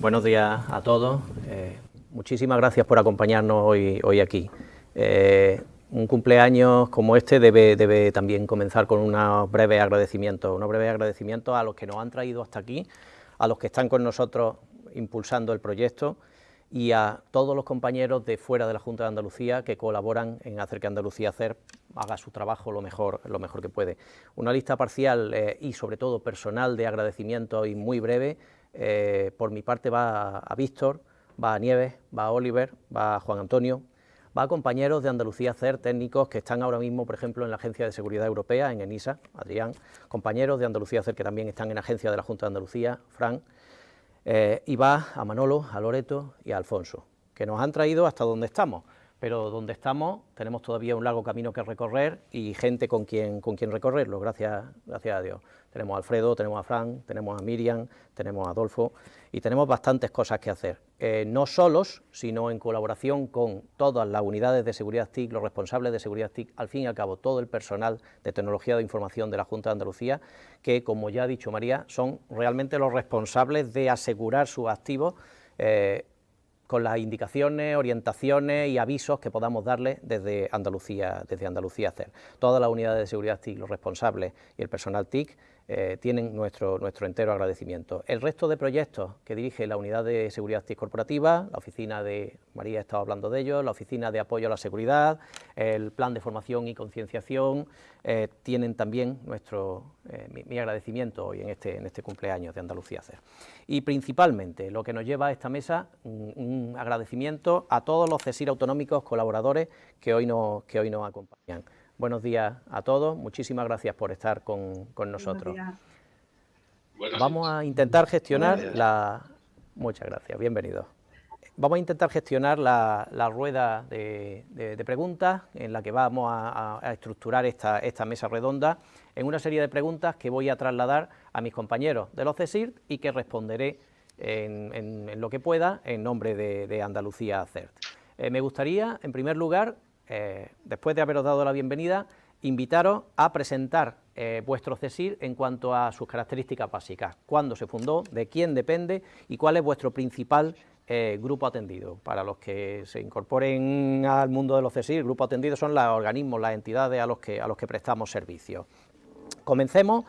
Buenos días a todos. Eh, muchísimas gracias por acompañarnos hoy, hoy aquí. Eh, un cumpleaños como este debe, debe también comenzar con unos breves agradecimientos, unos breves agradecimientos a los que nos han traído hasta aquí, a los que están con nosotros impulsando el proyecto y a todos los compañeros de fuera de la Junta de Andalucía que colaboran en hacer que Andalucía hacer haga su trabajo lo mejor, lo mejor que puede. Una lista parcial eh, y sobre todo personal de agradecimiento y muy breve eh, por mi parte va a Víctor, va a Nieves, va a Oliver, va a Juan Antonio, va a compañeros de Andalucía CER, técnicos que están ahora mismo, por ejemplo, en la Agencia de Seguridad Europea, en ENISA, Adrián, compañeros de Andalucía CER que también están en la Agencia de la Junta de Andalucía, Fran, eh, y va a Manolo, a Loreto y a Alfonso, que nos han traído hasta donde estamos pero donde estamos tenemos todavía un largo camino que recorrer y gente con quien, con quien recorrerlo, gracias, gracias a Dios. Tenemos a Alfredo, tenemos a Fran, tenemos a Miriam, tenemos a Adolfo y tenemos bastantes cosas que hacer, eh, no solos, sino en colaboración con todas las unidades de seguridad TIC, los responsables de seguridad TIC, al fin y al cabo todo el personal de tecnología de información de la Junta de Andalucía, que como ya ha dicho María, son realmente los responsables de asegurar sus activos eh, con las indicaciones, orientaciones y avisos que podamos darle desde Andalucía, desde Andalucía CER. Todas las unidades de seguridad TIC, los responsables y el personal TIC eh, tienen nuestro, nuestro entero agradecimiento. El resto de proyectos que dirige la Unidad de Seguridad Corporativa, la oficina de, María ha estado hablando de ello, la oficina de apoyo a la seguridad, el plan de formación y concienciación, eh, tienen también nuestro, eh, mi, agradecimiento hoy en este, en este cumpleaños de Andalucía CER. Y principalmente lo que nos lleva a esta mesa, un, agradecimiento a todos los CESIR autonómicos colaboradores que hoy nos, que hoy nos acompañan. Buenos días a todos, muchísimas gracias por estar con, nosotros. Vamos a intentar gestionar la... Muchas gracias, bienvenidos. Vamos a intentar gestionar la, rueda de, preguntas en la que vamos a, estructurar esta, esta, mesa redonda en una serie de preguntas que voy a trasladar a mis compañeros de los CESIR y que responderé en, lo que pueda en nombre de, Andalucía CERT. Eh, me gustaría, en primer lugar, eh, después de haberos dado la bienvenida, invitaros a presentar eh, vuestro CESIR en cuanto a sus características básicas, cuándo se fundó, de quién depende y cuál es vuestro principal eh, grupo atendido. Para los que se incorporen al mundo de los CESIR, grupo atendido son los organismos, las entidades a los que, prestamos servicios. Comencemos.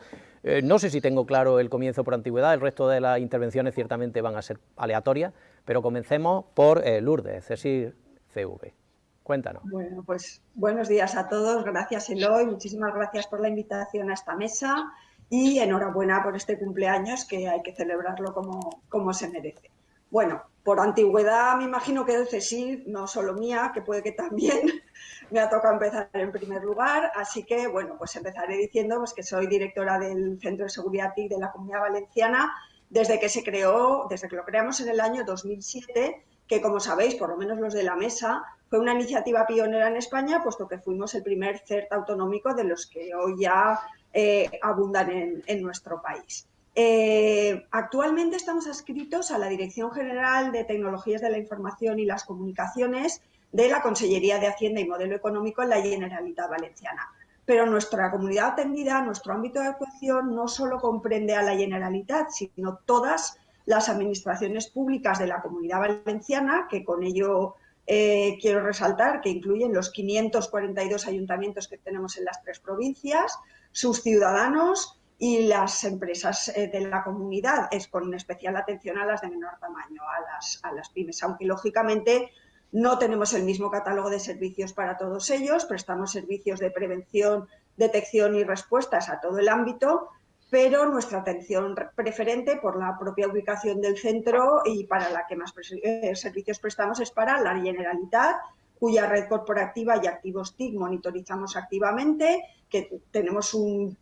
no sé si tengo claro el comienzo por antigüedad, el resto de las intervenciones ciertamente van a ser aleatorias, pero comencemos por Lourdes, CESIR CV. Cuéntanos. Bueno, pues buenos días a todos, gracias Eloy, muchísimas gracias por la invitación a esta mesa y enhorabuena por este cumpleaños que hay que celebrarlo como, como se merece. Bueno, por antigüedad me imagino que el CESIR, no solo mía, que puede que también me ha tocado empezar en primer lugar, así que bueno, pues empezaré diciendo pues, que soy directora del Centro de Seguridad TIC de la Comunidad Valenciana desde que se creó, desde que lo creamos en el año 2007, que como sabéis, por lo menos los de la mesa, fue una iniciativa pionera en España, puesto que fuimos el primer CERT autonómico de los que hoy ya eh, abundan en, nuestro país. Eh, actualmente estamos adscritos a la Dirección General de Tecnologías de la Información y las Comunicaciones de la Consellería de Hacienda y Modelo Económico en la Generalitat Valenciana. Pero nuestra comunidad atendida, nuestro ámbito de actuación, no solo comprende a la Generalitat, sino todas las administraciones públicas de la comunidad valenciana, que con ello eh, quiero resaltar que incluyen los 542 ayuntamientos que tenemos en las tres provincias, sus ciudadanos y las empresas eh, de la comunidad, es con especial atención a las de menor tamaño, a las, a las pymes, aunque lógicamente no tenemos el mismo catálogo de servicios para todos ellos, prestamos servicios de prevención, detección y respuestas a todo el ámbito, pero nuestra atención preferente por la propia ubicación del centro y para la que más eh, servicios prestamos es para la Generalitat, cuya red corporativa y activos TIC monitorizamos activamente, que tenemos un,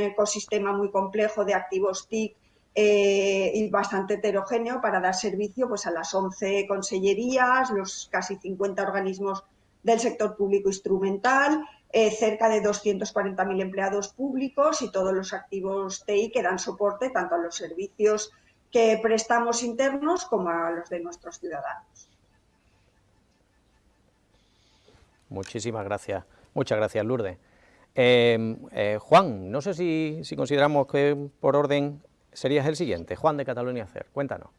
ecosistema muy complejo de activos TIC eh, y bastante heterogéneo para dar servicio pues, a las 11 consellerías, los casi 50 organismos del sector público instrumental, eh, cerca de 240.000 empleados públicos y todos los activos TI que dan soporte tanto a los servicios que prestamos internos como a los de nuestros ciudadanos. Muchísimas gracias. Muchas gracias, Lourdes. Em, eh, Juan, no sé si, consideramos que por orden serías el siguiente. Juan de Cataluña CER, cuéntanos.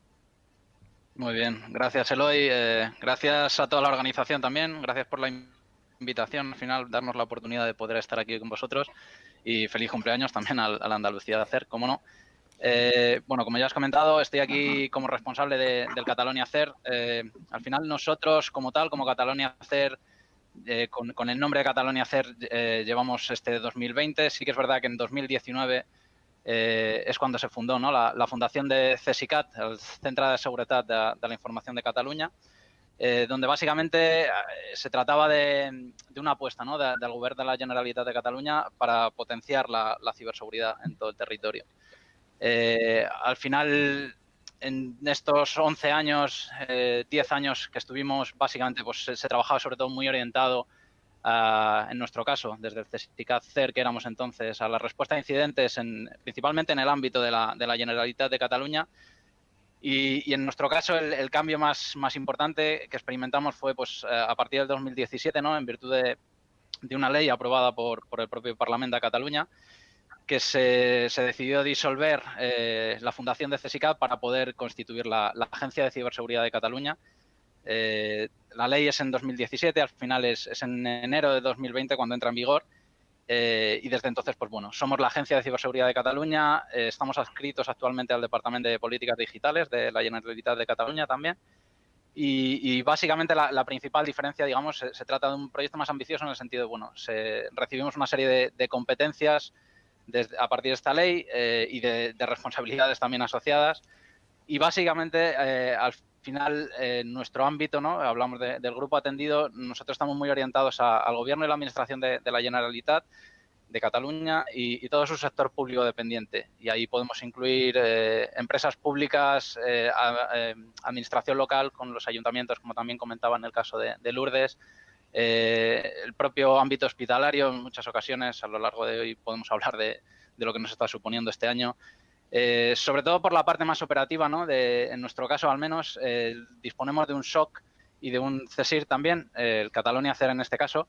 Muy bien, gracias Eloy, eh, gracias a toda la organización también, gracias por la invitación, al final darnos la oportunidad de poder estar aquí con vosotros y feliz cumpleaños también a, la Andalucía de Hacer, cómo no. Eh, bueno, como ya has comentado, estoy aquí como responsable del Catalonia Hacer. Eh, al final nosotros como tal, como Catalonia Hacer, con, el nombre de Catalonia Hacer llevamos este 2020. Sí que es verdad que en 2019 eh, es cuando se fundó ¿no? la, fundación de CESICAT, el Centro de Seguridad de, la Información de Cataluña, eh, donde básicamente eh, se trataba de, una apuesta ¿no? del Gobierno de la Generalitat de Cataluña para potenciar la, ciberseguridad en todo el territorio. al final, en estos 11 años, 10 años que estuvimos, básicamente pues, se trabajaba sobre todo muy orientado en nuestro caso, desde el CESICAT CER, que éramos entonces, a la respuesta a incidentes, en, principalmente en el ámbito de la Generalitat de Cataluña. Y, en nuestro caso, el, cambio más, importante que experimentamos fue pues, eh, a partir del 2017, ¿no? en virtud de, una ley aprobada por, el propio Parlamento de Cataluña, que se, se decidió disolver eh, la fundación de CESICAT para poder constituir la, la Agencia de Ciberseguridad de Cataluña, eh, la ley es en 2017, al final es, en enero de 2020 cuando entra en vigor. Eh, y desde entonces, pues bueno, somos la Agencia de Ciberseguridad de Cataluña, eh, estamos adscritos actualmente al Departamento de Políticas Digitales de la Generalitat de Cataluña también. Y, básicamente la, principal diferencia, digamos, se, trata de un proyecto más ambicioso en el sentido de, bueno, recibimos una serie de, competencias a partir de esta ley y de, responsabilidades también asociadas. Y básicamente, al final, en nuestro ámbito, ¿no? hablamos del grupo atendido, nosotros estamos muy orientados al gobierno y la administración de, la Generalitat de Cataluña y, todo su sector público dependiente. Y ahí podemos incluir eh, empresas públicas, eh, eh, administración local con los ayuntamientos, como también comentaba en el caso de, Lourdes, el propio ámbito hospitalario, en muchas ocasiones, a lo largo de hoy podemos hablar de lo que nos está suponiendo este año, eh, sobre todo por la parte más operativa, ¿no? De, en nuestro caso, al menos, eh, disponemos de un SOC y de un CESIR también, el Catalonia CER en este caso,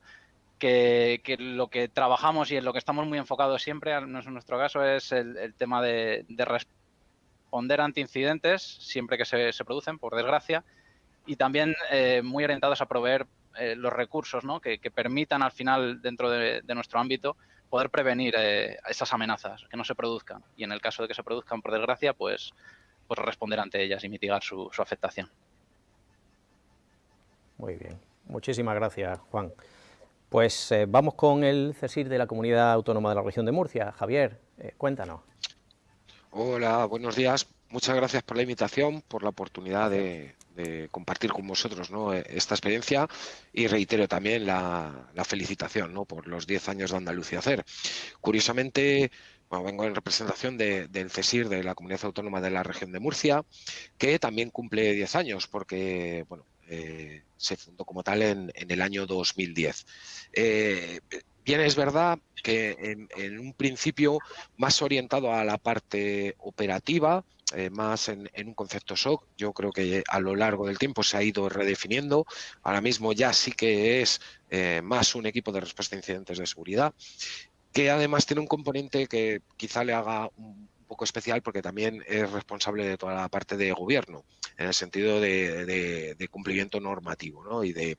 que, lo que trabajamos y en lo que estamos muy enfocados siempre, en nuestro caso, es el, tema de, responder ante incidentes, siempre que se, producen, por desgracia, y también eh, muy orientados a proveer los recursos ¿no? que, permitan al final, dentro de nuestro ámbito, poder prevenir eh, esas amenazas, que no se produzcan. Y en el caso de que se produzcan, por desgracia, pues, pues responder ante ellas y mitigar su, afectación. Muy bien. Muchísimas gracias, Juan. Pues eh, vamos con el CESIR de la Comunidad Autónoma de la Región de Murcia. Javier, eh, cuéntanos. Hola, buenos días. Muchas gracias por la invitación, por la oportunidad de, de compartir con vosotros ¿no? E, esta experiencia y reitero también la, felicitación ¿no? por los 10 años de Andalucía Hacer. Curiosamente, vengo en representación del CESIR de la Comunidad Autónoma de la Región de Murcia, que también cumple 10 años porque bueno, eh, se fundó como tal en, el año 2010. Eh, bien, es verdad que en, en, un principio más orientado a la parte operativa, eh, más en, un concepto SOC. Yo creo que a lo largo del tiempo se ha ido redefiniendo. Ahora mismo ya sí que es eh, más un equipo de respuesta a incidentes de seguridad, que además tiene un componente que quizá le haga un poco especial porque también es responsable de toda la parte de gobierno, en el sentido de, cumplimiento normativo ¿no? y de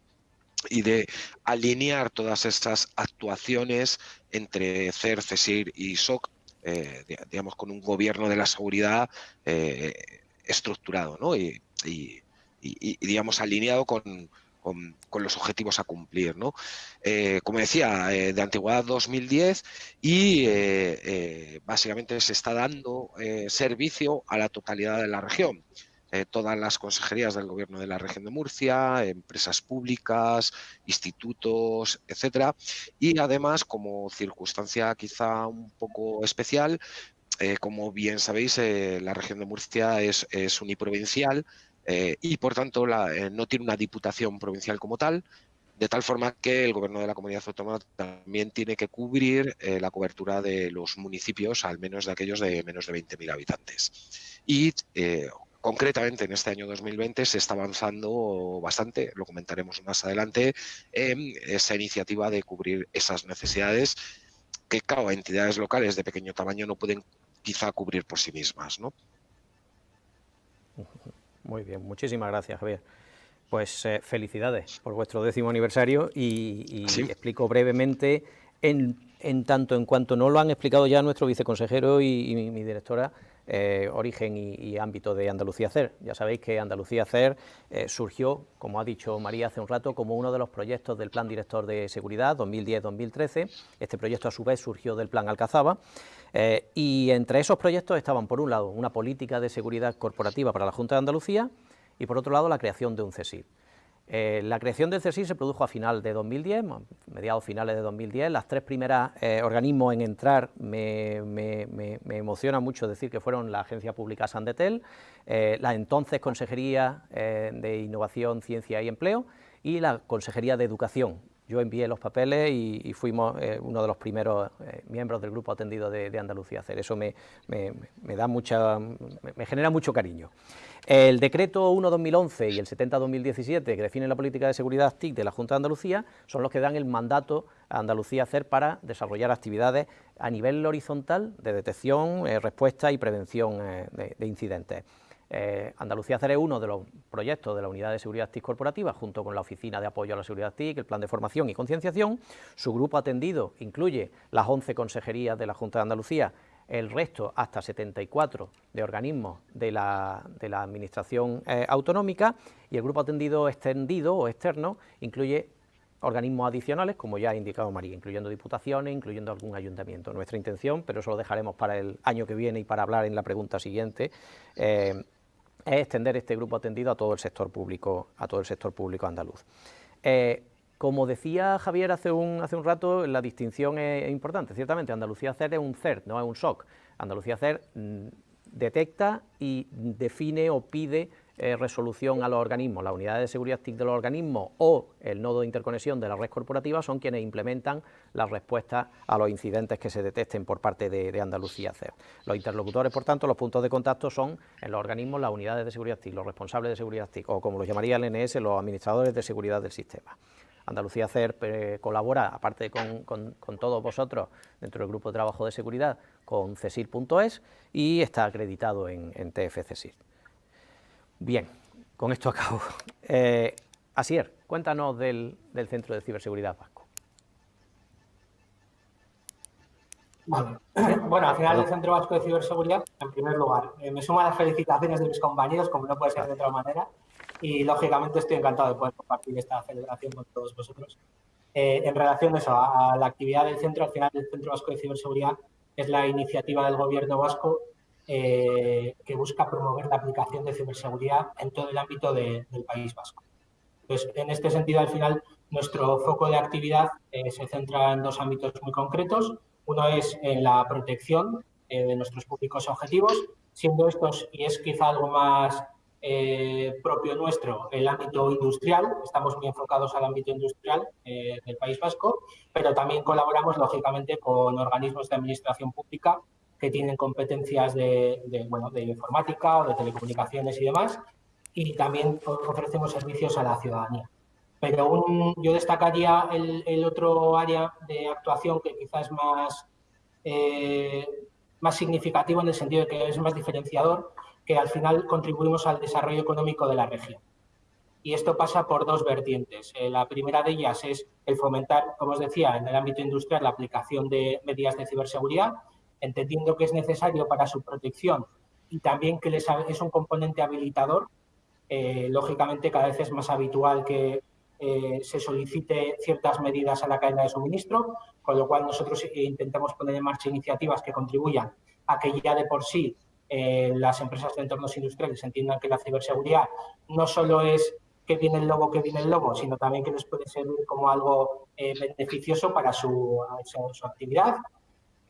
y de alinear todas estas actuaciones entre CER, CESIR y SOC eh, digamos, con un gobierno de la seguridad eh, estructurado ¿no? y, digamos, alineado con, los objetivos a cumplir. ¿no? Eh, como decía, de antigüedad 2010 y básicamente se está dando servicio a la totalidad de la región. Eh, todas las consejerías del Gobierno de la región de Murcia, empresas públicas, institutos, etcétera. Y además, como circunstancia quizá un poco especial, eh, como bien sabéis, eh, la región de Murcia es, uniprovincial y, por tanto, no tiene una diputación provincial como tal, de tal forma que el gobierno de la comunidad autónoma también tiene que cubrir la cobertura de los municipios, al menos de aquellos de menos de 20.000 habitantes. Y Concretamente, en este año 2020 se está avanzando bastante, lo comentaremos más adelante, en esa iniciativa de cubrir esas necesidades que, claro, entidades locales de pequeño tamaño no pueden quizá cubrir por sí mismas. ¿no? Muy bien, muchísimas gracias, Javier. Pues eh, felicidades por vuestro décimo aniversario y, explico brevemente, en, tanto en cuanto no lo han explicado ya nuestro viceconsejero y, mi, directora, eh, origen y, ámbito de Andalucía CER. Ya sabéis que Andalucía CER eh, surgió, como ha dicho María hace un rato, como uno de los proyectos del Plan Director de Seguridad 2010-2013. Este proyecto a su vez surgió del Plan Alcazaba. y entre esos proyectos estaban, por un lado, una política de seguridad corporativa para la Junta de Andalucía y por otro lado la creación de un CESID. Eh, la creación del CESID se produjo a final de 2010, mediados finales de 2010. Las tres primeras eh, organismos en entrar, me, emociona mucho decir que fueron la Agencia Pública Sandetel, eh, la entonces Consejería de Innovación, Ciencia y Empleo y la Consejería de Educación, yo envié los papeles y, fuimos eh, uno de los primeros eh, miembros del grupo atendido de, Andalucía hacer. Eso me, da mucha, me, genera mucho cariño. El decreto 1-2011 y el 70-2017 que definen la política de seguridad TIC de la Junta de Andalucía son los que dan el mandato a Andalucía hacer para desarrollar actividades a nivel horizontal de detección, eh, respuesta y prevención de incidentes. Eh, Andalucía CER es uno de los proyectos de la Unidad de Seguridad TIC Corporativa, junto con la Oficina de Apoyo a la Seguridad TIC, el Plan de Formación y Concienciación. Su grupo atendido incluye las 11 consejerías de la Junta de Andalucía, el resto hasta 74 de organismos de la, Administración eh, Autonómica y el grupo atendido extendido o externo incluye organismos adicionales, como ya ha indicado María, incluyendo diputaciones, incluyendo algún ayuntamiento. Nuestra intención, pero eso lo dejaremos para el año que viene y para hablar en la pregunta siguiente, eh, es extender este grupo atendido a todo el sector público, a todo el sector público andaluz. Eh, como decía Javier hace un, hace un rato, la distinción es, importante. Ciertamente, Andalucía CER es un CERT, no es un SOC. Andalucía CER mm, detecta y define o pide eh, resolución a los organismos. Las unidades de seguridad TIC de los organismos o el nodo de interconexión de la red corporativa son quienes implementan las respuestas a los incidentes que se detecten por parte de, Andalucía CER. Los interlocutores, por tanto, los puntos de contacto son en los organismos las unidades de seguridad TIC, los responsables de seguridad TIC o como lo llamaría el NS, los administradores de seguridad del sistema. Andalucía CER eh, colabora, aparte con, todos vosotros, dentro del grupo de trabajo de seguridad, con CESIR.es y está acreditado en, en TF CESIR. Bien, con esto acabo. Eh, Asier, cuéntanos del, Centro de Ciberseguridad Vasco. Bueno, al final el Centro Vasco de Ciberseguridad, en primer lugar, eh, me sumo a las felicitaciones de mis compañeros, como no puede ser de otra manera, y lógicamente estoy encantado de poder compartir esta celebración con todos vosotros. Eh, en relación a, eso, a la actividad del centro, al final el Centro Vasco de Ciberseguridad es la iniciativa del Gobierno vasco eh, que busca promover la aplicación de ciberseguridad en todo el ámbito del País Vasco. Pues, en este sentido, al final, nuestro foco de actividad eh, se centra en dos ámbitos muy concretos. Uno es en la protección eh, de nuestros públicos objetivos, siendo estos, y es quizá algo más propio nuestro, el ámbito industrial. Estamos muy enfocados al ámbito industrial del País Vasco, pero también colaboramos, lógicamente, con organismos de administración pública que tienen competencias de, bueno, de informática o de telecomunicaciones y demás, y también ofrecemos servicios a la ciudadanía. Pero yo destacaría el, otro área de actuación que quizás es más, eh, más significativo en el sentido de que es más diferenciador, que al final contribuimos al desarrollo económico de la región. Y esto pasa por dos vertientes. Eh, la primera de ellas es el fomentar, como os decía, en el ámbito industrial la aplicación de medidas de ciberseguridad entendiendo que es necesario para su protección y también que es un componente habilitador, eh, lógicamente cada vez es más habitual que eh, se solicite ciertas medidas a la cadena de suministro, con lo cual nosotros intentamos poner en marcha iniciativas que contribuyan a que ya de por sí eh, las empresas de entornos industriales entiendan que la ciberseguridad no solo es que viene el lobo, que viene el lobo, sino también que les puede servir como algo beneficioso para su actividad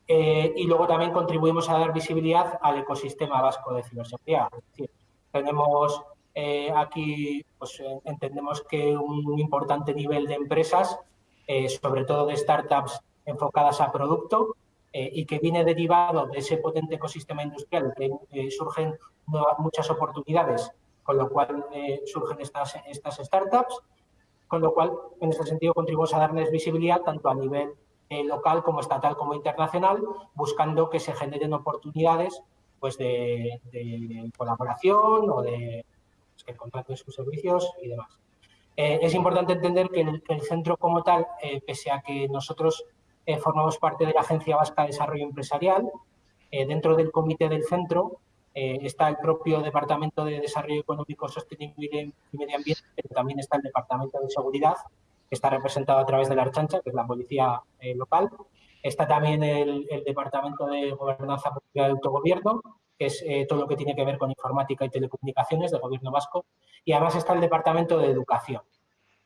eh, y luego también contribuimos a dar visibilidad al ecosistema vasco de ciberseguridad. Es decir, tenemos eh, aquí, pues eh, entendemos que un importante nivel de empresas, sobre todo de startups enfocadas a producto, y que viene derivado de ese potente ecosistema industrial, que surgen muchas oportunidades, con lo cual surgen estas, estas startups, con lo cual, en este sentido, contribuimos a darles visibilidad tanto a nivel eh, local como estatal como internacional, buscando que se generen oportunidades pues de, colaboración o de, que contraten sus servicios y demás. es importante entender que el, centro como tal, pese a que nosotros formamos parte de la Agencia Vasca de Desarrollo Empresarial, dentro del comité del centro está el propio Departamento de Desarrollo Económico, Sostenible y Medio Ambiente, pero también está el Departamento de Seguridad, está representado a través de la Archancha, que es la policía local, Está también el, Departamento de Gobernanza Pública de Autogobierno, que es eh, todo lo que tiene que ver con informática y telecomunicaciones del Gobierno vasco. Y además está el Departamento de Educación,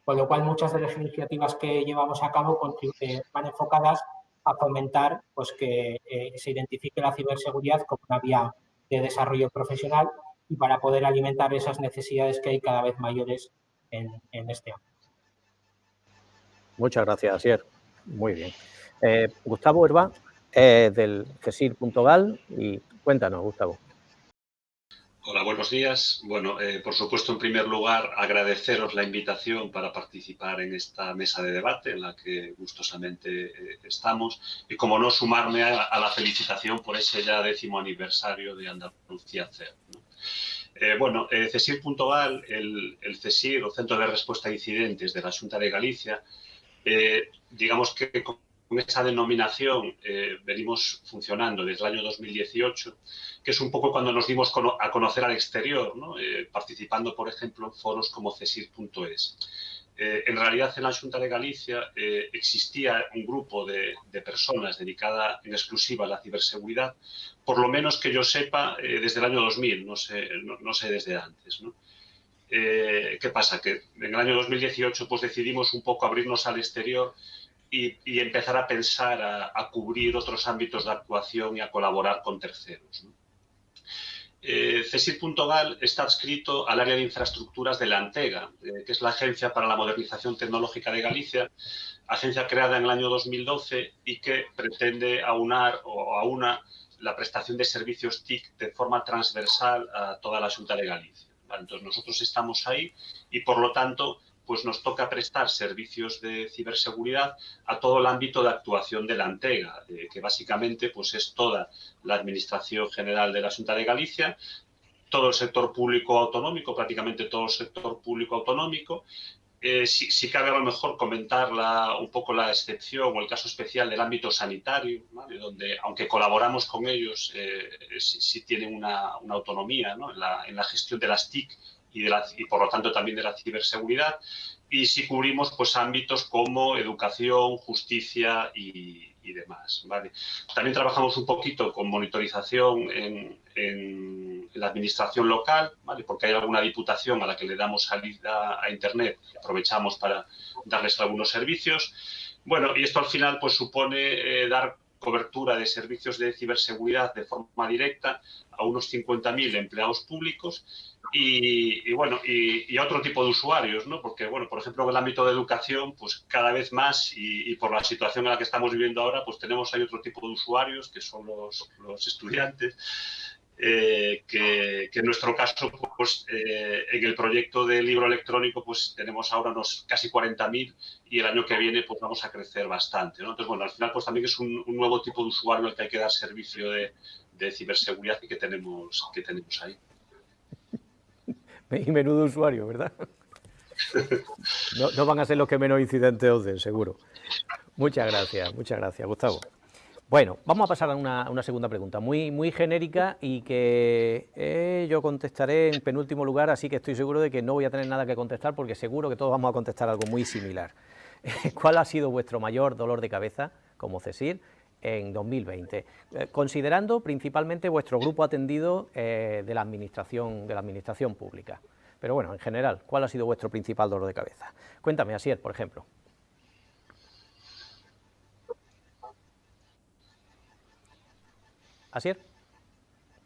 con lo cual muchas de las iniciativas que llevamos a cabo eh, van enfocadas a fomentar pues, que eh, se identifique la ciberseguridad como una vía de desarrollo profesional y para poder alimentar esas necesidades que hay cada vez mayores en, en este ámbito. Muchas gracias, Asier. Muy bien. Eh, Gustavo Herba es del CESIR.gal y cuéntanos, Gustavo. Hola, buenos días. Bueno, eh, por supuesto, en primer lugar, agradeceros la invitación para participar en esta mesa de debate en la que gustosamente eh, estamos y, como no, sumarme a, la felicitación por ese ya décimo aniversario de Andalucía CER. bueno, CESIR.gal, el, el CESIR, o Centro de Respuesta a Incidentes de la Junta de Galicia, digamos que con esa denominación eh, venimos funcionando desde el año 2018, que es un poco cuando nos dimos a conocer al exterior, eh, participando, por ejemplo, en foros como CESIR.es. Eh, en realidad, en la Junta de Galicia existía un grupo de, personas dedicada en exclusiva a la ciberseguridad, por lo menos que yo sepa, desde el año 2000, no sé, no, sé desde antes. ¿Qué pasa? Que en el año 2018 pues, decidimos un poco abrirnos al exterior y, empezar a pensar a, cubrir otros ámbitos de actuación y a colaborar con terceros. Eh, CESIR.gal está adscrito al área de infraestructuras de la ANTEGA, eh, que es la Agencia para la Modernización Tecnológica de Galicia, agencia creada en el año 2012 y que pretende aunar o aúna la prestación de servicios TIC de forma transversal a toda la Junta de Galicia. Entonces, nosotros estamos ahí y, por lo tanto, pues nos toca prestar servicios de ciberseguridad a todo el ámbito de actuación de la Antega, eh, que básicamente pues es toda la Administración General de la Junta de Galicia, todo el sector público autonómico, prácticamente todo el sector público autonómico. Eh, si, cabe a lo mejor comentar un poco la excepción o el caso especial del ámbito sanitario, donde aunque colaboramos con ellos, eh, sí, tienen una, autonomía en, la, en la gestión de las TIC y, de la, y por lo tanto también de la ciberseguridad. Y si cubrimos pues, ámbitos como educación, justicia y, demás. ¿vale? También trabajamos un poquito con monitorización en, en, la administración local, ¿vale? porque hay alguna diputación a la que le damos salida a Internet y aprovechamos para darles algunos servicios. Bueno, y esto al final pues, supone eh, dar cobertura de servicios de ciberseguridad de forma directa a unos 50.000 empleados públicos y, bueno, y, a otro tipo de usuarios, ¿no? Porque, bueno, por ejemplo, en el ámbito de educación, pues cada vez más y, por la situación en la que estamos viviendo ahora, pues tenemos ahí otro tipo de usuarios, que son los, los estudiantes, eh, que, en nuestro caso, pues eh, en el proyecto de libro electrónico, pues tenemos ahora unos casi 40.000 y el año que viene pues vamos a crecer bastante, ¿no? Entonces, bueno, al final pues también es un, nuevo tipo de usuario al que hay que dar servicio de, ciberseguridad que tenemos, que tenemos ahí. Y menudo usuario, ¿verdad? No, van a ser los que menos incidentes os den, seguro. Muchas gracias, muchas gracias, Gustavo. Bueno, vamos a pasar a una, segunda pregunta, muy, muy genérica y que eh, yo contestaré en penúltimo lugar, así que estoy seguro de que no voy a tener nada que contestar porque seguro que todos vamos a contestar algo muy similar. ¿Cuál ha sido vuestro mayor dolor de cabeza como CESIR en 2020, eh, considerando principalmente vuestro grupo atendido eh, de, la administración, de la administración pública. Pero bueno, en general, ¿cuál ha sido vuestro principal dolor de cabeza? Cuéntame, Asier, por ejemplo. ¿Asier?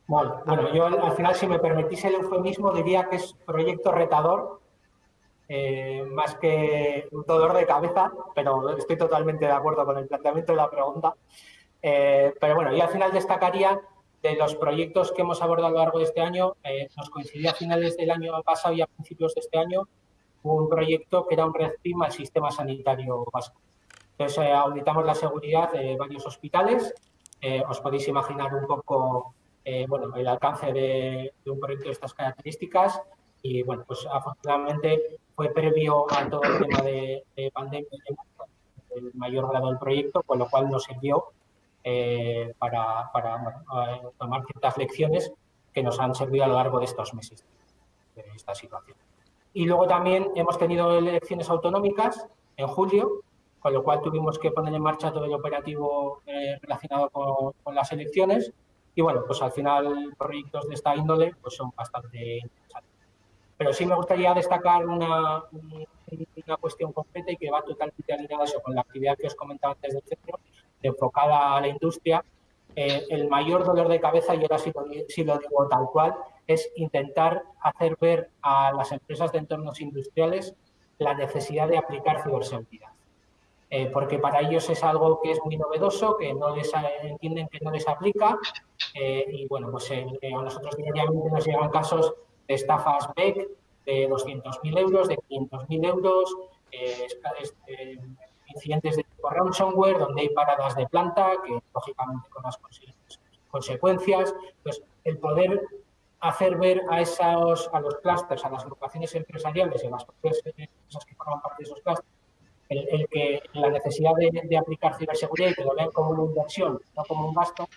Bueno, bueno, yo al final, si me permitís el eufemismo, diría que es proyecto retador, eh, más que un dolor de cabeza, pero estoy totalmente de acuerdo con el planteamiento de la pregunta. Eh, pero bueno, yo al final destacaría de los proyectos que hemos abordado a lo largo de este año, eh, nos coincidía a finales del año pasado y a principios de este año un proyecto que era un red al sistema sanitario vasco. Entonces, auditamos la seguridad de varios hospitales. Os podéis imaginar un poco bueno, el alcance de, de un proyecto de estas características Y bueno, pues afortunadamente fue previo a todo el tema de, pandemia el mayor grado del proyecto, con lo cual nos sirvió eh, para, tomar ciertas lecciones que nos han servido a lo largo de estos meses de esta situación. Y luego también hemos tenido elecciones autonómicas en julio, con lo cual tuvimos que poner en marcha todo el operativo eh, relacionado con, las elecciones. Y bueno, pues al final proyectos de esta índole pues son bastante interesantes. Pero sí me gustaría destacar una, una cuestión concreta y que va totalmente alineada eso, con la actividad que os comentaba antes del centro, enfocada a la industria. Eh, el mayor dolor de cabeza, y ahora sí lo, sí lo digo tal cual, es intentar hacer ver a las empresas de entornos industriales la necesidad de aplicar ciberseguridad. Eh, porque para ellos es algo que es muy novedoso, que no les entienden que no les aplica eh, y bueno, pues eh, a nosotros diariamente nos llegan casos de estafas BEC de 200.000 euros, de 500.000 euros, incidentes de tipo ransomware donde hay paradas de planta que lógicamente con las consecuencias, pues el poder hacer ver a, esos, a los clústeres, a las agrupaciones empresariales y a las empresas que forman parte de esos clústeres, el, que la necesidad de, aplicar ciberseguridad y que lo vean como una inversión, no como un gasto,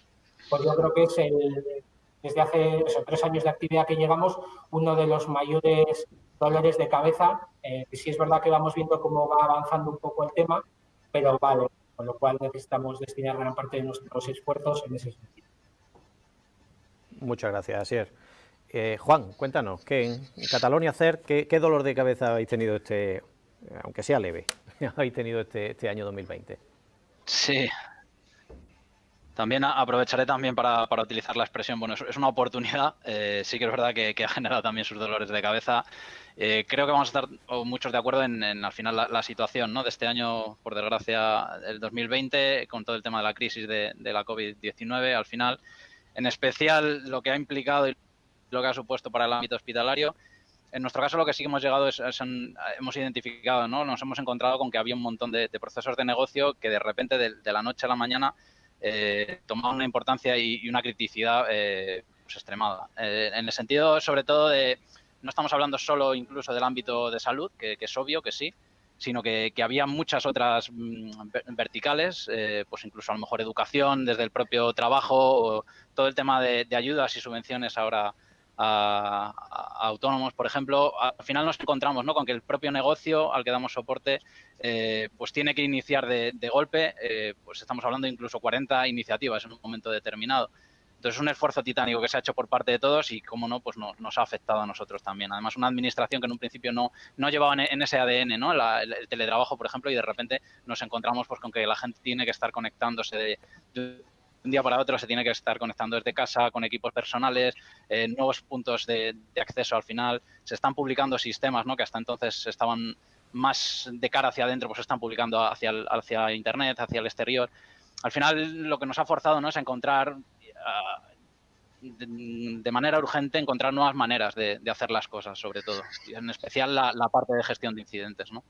pues yo creo que es el, desde hace tres años de actividad que llegamos, uno de los mayores dolores de cabeza, eh, sí es verdad que vamos viendo cómo va avanzando un poco el tema, pero vale, con lo cual necesitamos destinar gran parte de nuestros esfuerzos en ese sentido. Muchas gracias, Asier. Eh, Juan, cuéntanos, ¿qué, en Catalonia hacer, ¿qué, dolor de cabeza habéis tenido este, aunque sea leve, habéis tenido este, este año 2020? Sí, también aprovecharé también para, utilizar la expresión, bueno, es, una oportunidad, eh, sí que es verdad que, ha generado también sus dolores de cabeza. Eh, creo que vamos a estar muchos de acuerdo en, al final la, situación ¿no? de este año, por desgracia, el 2020, con todo el tema de la crisis de, de la COVID-19 al final, en especial lo que ha implicado y lo que ha supuesto para el ámbito hospitalario. En nuestro caso, lo que sí que hemos llegado es, hemos identificado, ¿no? Nos hemos encontrado con que había un montón de, procesos de negocio que de repente, de, la noche a la mañana, eh, tomaban una importancia y, una criticidad eh, pues extremada. Eh, en el sentido, sobre todo, de no estamos hablando solo incluso del ámbito de salud, que, es obvio que sí, sino que, había muchas otras mm, verticales, eh, pues incluso a lo mejor educación, desde el propio trabajo, o todo el tema de ayudas y subvenciones ahora a, autónomos, por ejemplo, al final nos encontramos ¿no? con que el propio negocio al que damos soporte eh, pues tiene que iniciar de, golpe, eh, pues estamos hablando de incluso 40 iniciativas en un momento determinado. Entonces es un esfuerzo titánico que se ha hecho por parte de todos y, como no, pues nos ha afectado a nosotros también. Además, una administración que en un principio no, no llevaba en, ese ADN ¿no? el, teletrabajo, por ejemplo, y de repente nos encontramos pues, con que la gente tiene que estar conectándose de un día para otro se tiene que estar conectando desde casa, con equipos personales, eh, nuevos puntos de, acceso al final. Se están publicando sistemas ¿no? que hasta entonces estaban más de cara hacia adentro, pues se están publicando hacia, hacia Internet, hacia el exterior. Al final lo que nos ha forzado ¿no? es encontrar ah, de, manera urgente encontrar nuevas maneras de, hacer las cosas, sobre todo, en especial la, la parte de gestión de incidentes. ¿no?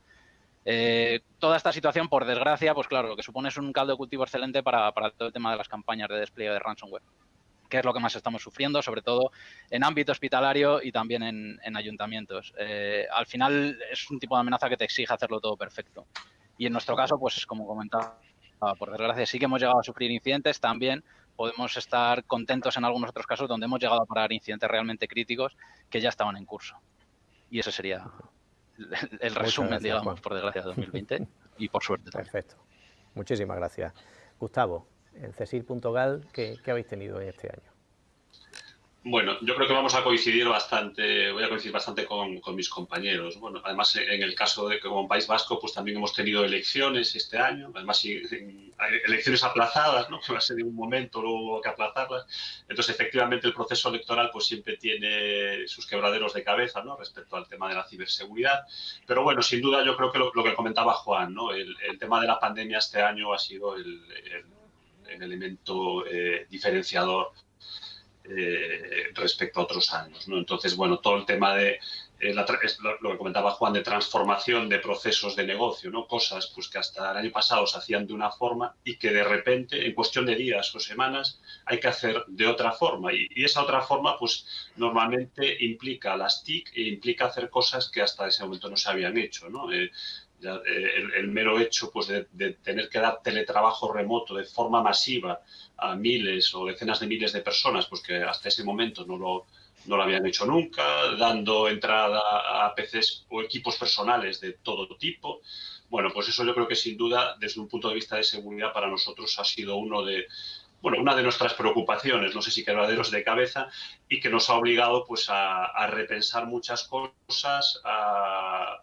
Eh, toda esta situación, por desgracia, pues claro, lo que supone es un caldo de cultivo excelente para, todo el tema de las campañas de despliegue de ransomware, que es lo que más estamos sufriendo, sobre todo en ámbito hospitalario y también en, ayuntamientos. Eh, al final es un tipo de amenaza que te exige hacerlo todo perfecto. Y en nuestro caso, pues como comentaba, por desgracia sí que hemos llegado a sufrir incidentes, también podemos estar contentos en algunos otros casos donde hemos llegado a parar incidentes realmente críticos que ya estaban en curso. Y eso sería el resumen, digamos, por desgracia, de 2020 y por suerte. Perfecto. Muchísimas gracias. Gustavo, en Cecil.gal, ¿qué, ¿qué habéis tenido en este año? Bueno, yo creo que vamos a coincidir bastante, voy a coincidir bastante con, mis compañeros. Bueno, además en el caso de que como País Vasco, pues también hemos tenido elecciones este año, además elecciones aplazadas, ¿no? Que va a ser en un momento, luego hubo que aplazarlas. Entonces, efectivamente, el proceso electoral pues siempre tiene sus quebraderos de cabeza, ¿no? Respecto al tema de la ciberseguridad. Pero bueno, sin duda yo creo que lo, que comentaba Juan, ¿no? El, tema de la pandemia este año ha sido el, elemento eh, diferenciador eh, respecto a otros años. ¿no? Entonces, bueno, todo el tema de eh, lo, que comentaba Juan de transformación de procesos de negocio, ¿no? Cosas pues, que hasta el año pasado se hacían de una forma y que de repente, en cuestión de días o semanas, hay que hacer de otra forma. Y, esa otra forma, pues normalmente implica las TIC e implica hacer cosas que hasta ese momento no se habían hecho, ¿no? Eh, eh, el, mero hecho pues, de, tener que dar teletrabajo remoto de forma masiva a miles o decenas de miles de personas, pues que hasta ese momento no lo, no lo habían hecho nunca, dando entrada a PCs o equipos personales de todo tipo. Bueno, pues eso yo creo que sin duda, desde un punto de vista de seguridad, para nosotros ha sido uno de, bueno, una de nuestras preocupaciones, no sé si quebraderos de cabeza, y que nos ha obligado pues, a, repensar muchas cosas, a,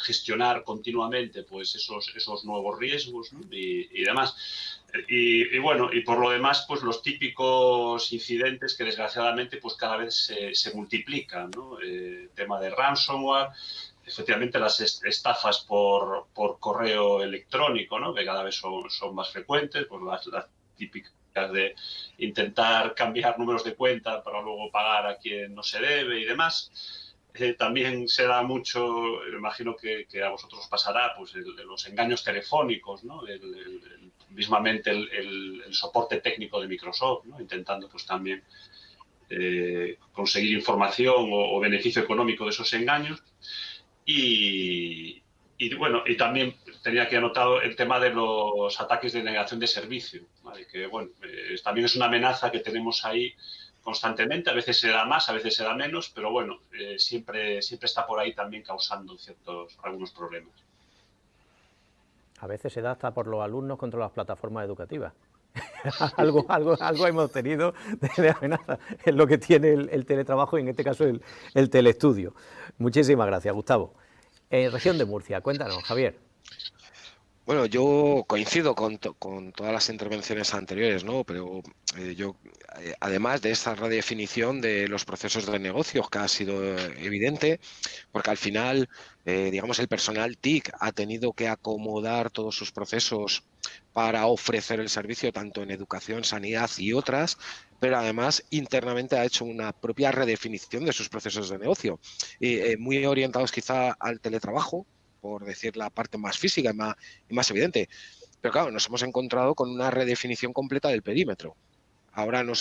gestionar continuamente pues, esos, esos nuevos riesgos y, y demás. Y, bueno, y por lo demás, pues los típicos incidentes que desgraciadamente pues cada vez se, multiplican, ¿no? Eh, tema de ransomware, efectivamente las estafas por, por, correo electrónico, ¿no? Que cada vez son, son más frecuentes, pues las, las típicas de intentar cambiar números de cuenta para luego pagar a quien no se debe y demás. Eh, también se da mucho, imagino que, a vosotros os pasará, pues los engaños telefónicos, ¿no? mismamente el, soporte técnico de Microsoft, intentando pues también eh, conseguir información o, beneficio económico de esos engaños. Y, bueno, y también tenía aquí anotado el tema de los ataques de negación de servicio, que bueno, eh, también es una amenaza que tenemos ahí constantemente, a veces se da más, a veces se da menos, pero bueno, eh, siempre, siempre está por ahí también causando ciertos, algunos problemas a veces se da hasta por los alumnos contra las plataformas educativas. algo, algo, algo hemos tenido de, amenaza en lo que tiene el, teletrabajo y en este caso el, el teleestudio. Muchísimas gracias, Gustavo. En región de Murcia, cuéntanos, Javier. Bueno, yo coincido con, todas las intervenciones anteriores, ¿no? Pero eh, yo, eh, además de esta redefinición de los procesos de negocio que ha sido eh, evidente, porque al final, digamos, el personal TIC ha tenido que acomodar todos sus procesos para ofrecer el servicio tanto en educación, sanidad y otras, pero además internamente ha hecho una propia redefinición de sus procesos de negocio, muy orientados quizá al teletrabajo, por decir la parte más física y más, evidente. Pero claro, nos hemos encontrado con una redefinición completa del perímetro. Ahora, no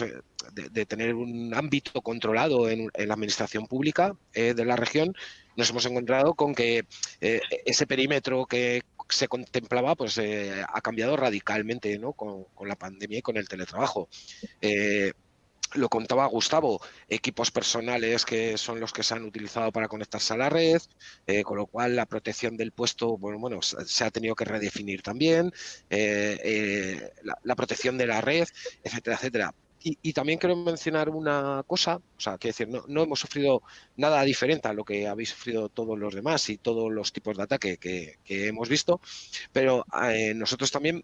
de, tener un ámbito controlado en, la administración pública eh, de la región, nos hemos encontrado con que eh, ese perímetro que se contemplaba pues eh, ha cambiado radicalmente con, la pandemia y con el teletrabajo lo contaba Gustavo, equipos personales que son los que se han utilizado para conectarse a la red, eh, con lo cual la protección del puesto, bueno, bueno se ha tenido que redefinir también, eh, eh, la, protección de la red, etcétera, etcétera. Y, también quiero mencionar una cosa, o sea, que decir, no, no, hemos sufrido nada diferente a lo que habéis sufrido todos los demás y todos los tipos de ataque que, hemos visto, pero nosotros también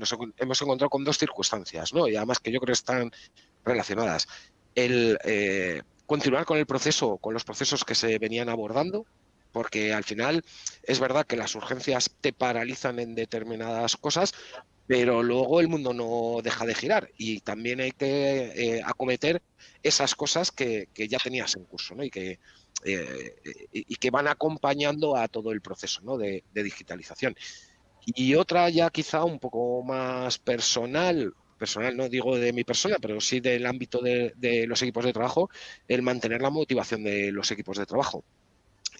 nos hemos encontrado con dos circunstancias. Y además que yo creo que están relacionadas. El eh, continuar con el proceso, con los procesos que se venían abordando, porque al final es verdad que las urgencias te paralizan en determinadas cosas, pero luego el mundo no deja de girar y también hay que eh, acometer esas cosas que, ya tenías en curso y, que, eh, y que van acompañando a todo el proceso de digitalización. Y otra ya quizá un poco más personal, personal no digo de mi persona, pero sí del ámbito de, los equipos de trabajo, el mantener la motivación de los equipos de trabajo.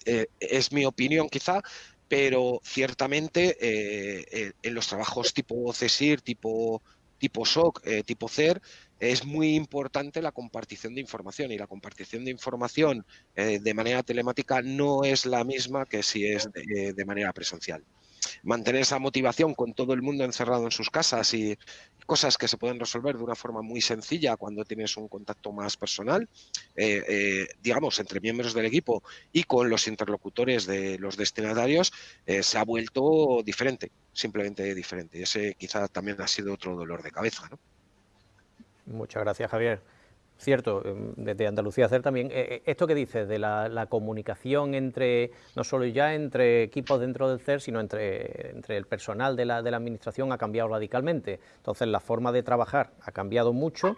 Eh, es mi opinión quizá, pero ciertamente eh, en los trabajos tipo CESIR, tipo, tipo SOC, eh, tipo CER, es muy importante la compartición de información y la compartición de información de manera telemática no es la misma que si es de manera presencial mantener esa motivación con todo el mundo encerrado en sus casas y cosas que se pueden resolver de una forma muy sencilla cuando tienes un contacto más personal, eh, eh, digamos, entre miembros del equipo y con los interlocutores de los destinatarios, eh, se ha vuelto diferente, simplemente diferente. Y ese quizá también ha sido otro dolor de cabeza. Muchas gracias, Javier cierto, em, desde Andalucía hacer también, eh, eh, esto que dices de la, comunicación entre, no solo ya entre equipos dentro del CER, sino entre, el personal de la, de la administración ha cambiado radicalmente. Entonces la forma de trabajar ha cambiado mucho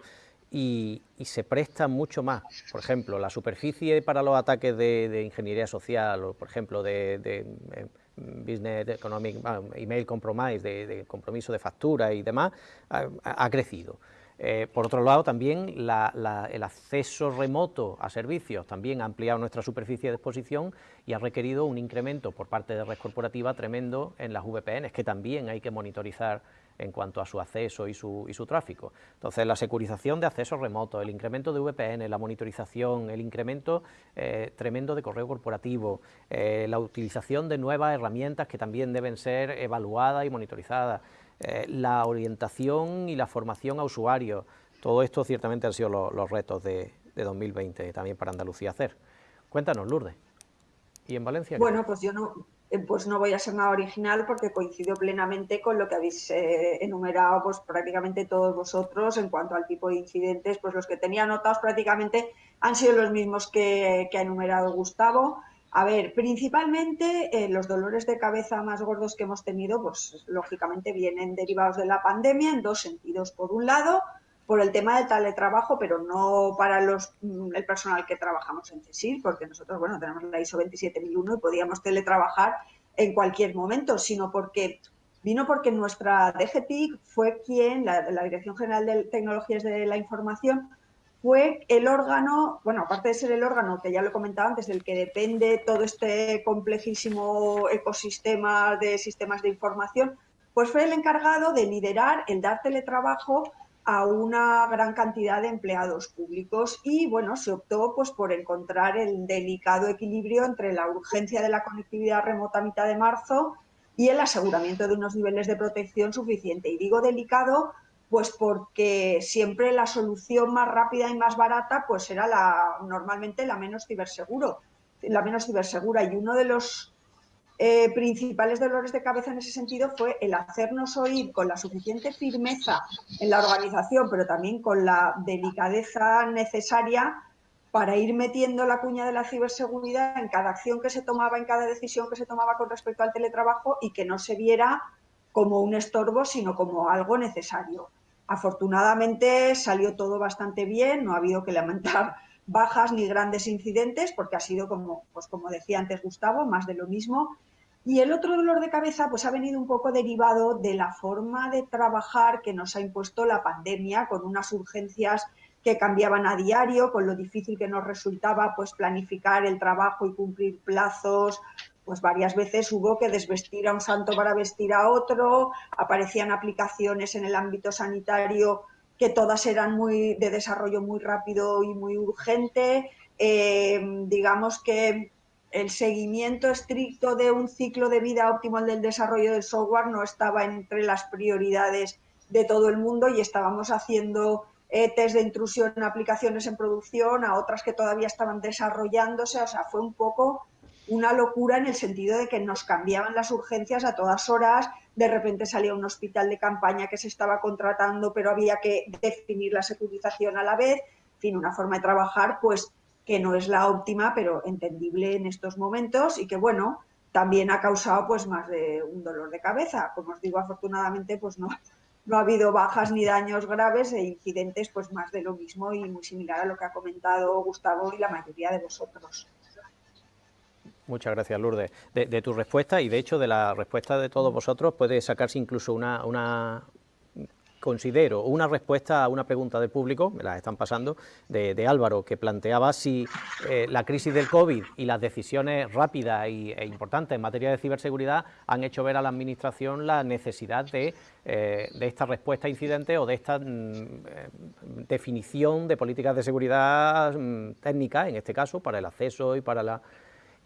y, se presta mucho más. Por ejemplo, la superficie para los ataques de, ingeniería social o, por ejemplo, de, eh, business economic, email compromise, de, compromiso de factura y demás, ha, crecido. Eh, por otro lado, también el acceso remoto a servicios también ha ampliado nuestra superficie de exposición y ha requerido un incremento por parte de red corporativa tremendo en las VPNs, que también hay que monitorizar en cuanto a su acceso y su, y su tráfico. Entonces, la securización de acceso remoto, el incremento de VPN, la monitorización, el incremento eh, tremendo de correo corporativo, eh, la utilización de nuevas herramientas que también deben ser evaluadas y monitorizadas, eh, la orientación y la formación a usuarios, todo esto ciertamente han sido los retos de, de 2020 también para Andalucía hacer. Cuéntanos, Lourdes. ¿Y en Valencia? Bueno, pues yo no, eh, pues no voy a ser nada original porque coincido plenamente con lo que habéis eh, enumerado pues prácticamente todos vosotros en cuanto al tipo de incidentes, pues los que tenía anotados prácticamente han sido los mismos que, ha enumerado Gustavo. A ver, principalmente eh, los dolores de cabeza más gordos que hemos tenido, pues lógicamente vienen derivados de la pandemia en dos sentidos. Por un lado, por el tema del teletrabajo, pero no para los, mm, el personal que trabajamos en CESIR, porque nosotros, bueno, tenemos la ISO 27001 y podíamos teletrabajar en cualquier momento, sino porque vino porque nuestra DGTIC fue quien, la, la Dirección General de Tecnologías de la Información, fue el órgano, bueno, aparte de ser el órgano que ya lo comentaba antes, del que depende todo este complejísimo ecosistema de sistemas de información, pues fue el encargado de liderar el dar teletrabajo a una gran cantidad de empleados públicos y bueno, se optó pues por encontrar el delicado equilibrio entre la urgencia de la conectividad remota a mitad de marzo y el aseguramiento de unos niveles de protección suficiente. Y digo delicado pues porque siempre la solución más rápida y más barata pues era la normalmente la menos ciberseguro, la menos cibersegura y uno de los eh, principales dolores de cabeza en ese sentido fue el hacernos oír con la suficiente firmeza en la organización, pero también con la delicadeza necesaria para ir metiendo la cuña de la ciberseguridad en cada acción que se tomaba, en cada decisión que se tomaba con respecto al teletrabajo y que no se viera como un estorbo, sino como algo necesario. Afortunadamente salió todo bastante bien, no ha habido que lamentar bajas ni grandes incidentes, porque ha sido, como, pues como decía antes Gustavo, más de lo mismo. Y el otro dolor de cabeza pues ha venido un poco derivado de la forma de trabajar que nos ha impuesto la pandemia, con unas urgencias que cambiaban a diario, con lo difícil que nos resultaba pues planificar el trabajo y cumplir plazos, pues varias veces hubo que desvestir a un santo para vestir a otro, aparecían aplicaciones en el ámbito sanitario que todas eran muy de desarrollo muy rápido y muy urgente. Eh, digamos que el seguimiento estricto de un ciclo de vida óptimo del desarrollo del software no estaba entre las prioridades de todo el mundo y estábamos haciendo eh, test de intrusión en aplicaciones en producción, a otras que todavía estaban desarrollándose, o sea, fue un poco una locura en el sentido de que nos cambiaban las urgencias a todas horas, de repente salía un hospital de campaña que se estaba contratando, pero había que definir la securización a la vez, en fin, una forma de trabajar pues que no es la óptima, pero entendible en estos momentos y que bueno, también ha causado pues más de un dolor de cabeza. Como os digo, afortunadamente pues no, no ha habido bajas ni daños graves e incidentes pues más de lo mismo y muy similar a lo que ha comentado Gustavo y la mayoría de vosotros. Muchas gracias, Lourdes. De, tu respuesta y, de hecho, de la respuesta de todos vosotros puede sacarse incluso una, una considero, una respuesta a una pregunta del público, me la están pasando, de, Álvaro, que planteaba si eh, la crisis del COVID y las decisiones rápidas e importantes en materia de ciberseguridad han hecho ver a la Administración la necesidad de, eh, de esta respuesta a incidentes o de esta mm, eh, definición de políticas de seguridad mm, técnicas, en este caso, para el acceso y para la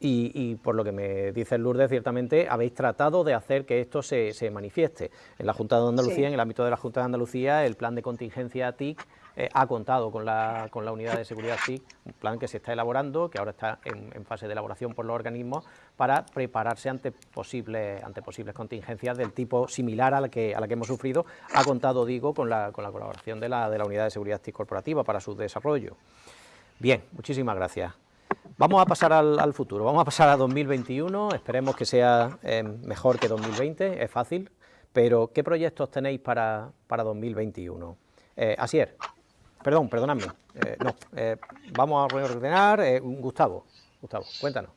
y, por lo que me dice Lourdes, ciertamente habéis tratado de hacer que esto se, manifieste. En la Junta de Andalucía, en el ámbito de la Junta de Andalucía, el plan de contingencia TIC eh, ha contado con la, con la unidad de seguridad TIC, un plan que se está elaborando, que ahora está en, fase de elaboración por los organismos, para prepararse ante posibles, ante posibles contingencias del tipo similar a la que, a la que hemos sufrido. Ha contado, digo, con la, con la colaboración de la, de la unidad de seguridad TIC corporativa para su desarrollo. Bien, muchísimas gracias. Vamos a pasar al, futuro, vamos a pasar a 2021, esperemos que sea eh, mejor que 2020, es fácil, pero ¿qué proyectos tenéis para, para 2021? Eh, Asier. perdón, perdonadme. no, vamos a reordenar. Gustavo, Gustavo, cuéntanos.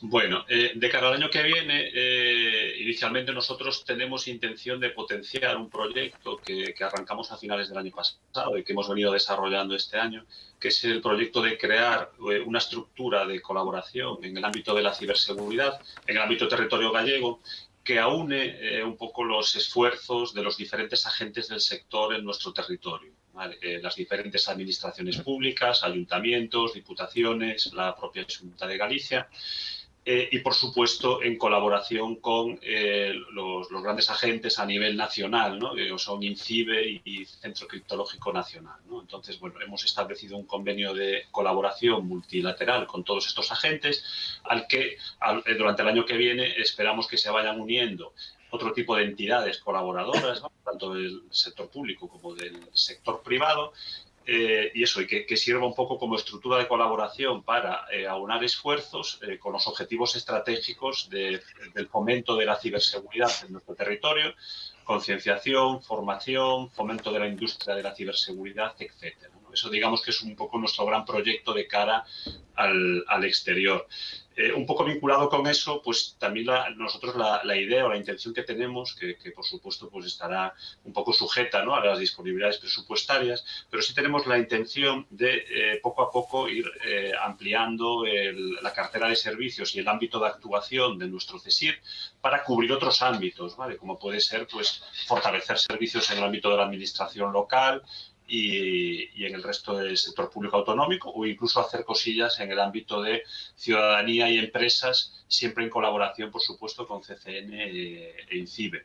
Bueno, eh, de cara al año que viene, eh, inicialmente nosotros tenemos intención de potenciar un proyecto que, arrancamos a finales del año pasado y que hemos venido desarrollando este año, que es el proyecto de crear eh, una estructura de colaboración en el ámbito de la ciberseguridad, en el ámbito territorio gallego, que aúne un poco los esfuerzos de los diferentes agentes del sector en nuestro territorio. las diferentes administraciones públicas, ayuntamientos, diputaciones, la propia Junta de Galicia eh, y, por supuesto, en colaboración con eh, los, grandes agentes a nivel nacional, ¿no? que son INCIBE y, Centro Criptológico Nacional. Entonces, bueno, hemos establecido un convenio de colaboración multilateral con todos estos agentes, al que eh, durante el año que viene esperamos que se vayan uniendo otro tipo de entidades colaboradoras, tanto del sector público como del sector privado, eh, y eso, y que, sirva un poco como estructura de colaboración para eh, aunar esfuerzos eh, con los objetivos estratégicos del fomento de la ciberseguridad en nuestro territorio, concienciación, formación, fomento de la industria de la ciberseguridad, etcétera. Eso digamos que es un poco nuestro gran proyecto de cara al, exterior. Eh, un poco vinculado con eso, pues también nosotros la, idea o la intención que tenemos, que, por supuesto pues estará un poco sujeta ¿no? a las disponibilidades presupuestarias, pero sí tenemos la intención de eh, poco a poco ir eh, ampliando la cartera de servicios y el ámbito de actuación de nuestro CESIR para cubrir otros ámbitos, ¿vale? como puede ser pues fortalecer servicios en el ámbito de la administración local, y, en el resto del sector público autonómico o incluso hacer cosillas en el ámbito de ciudadanía y empresas, siempre en colaboración, por supuesto, con CCN e INCIBE.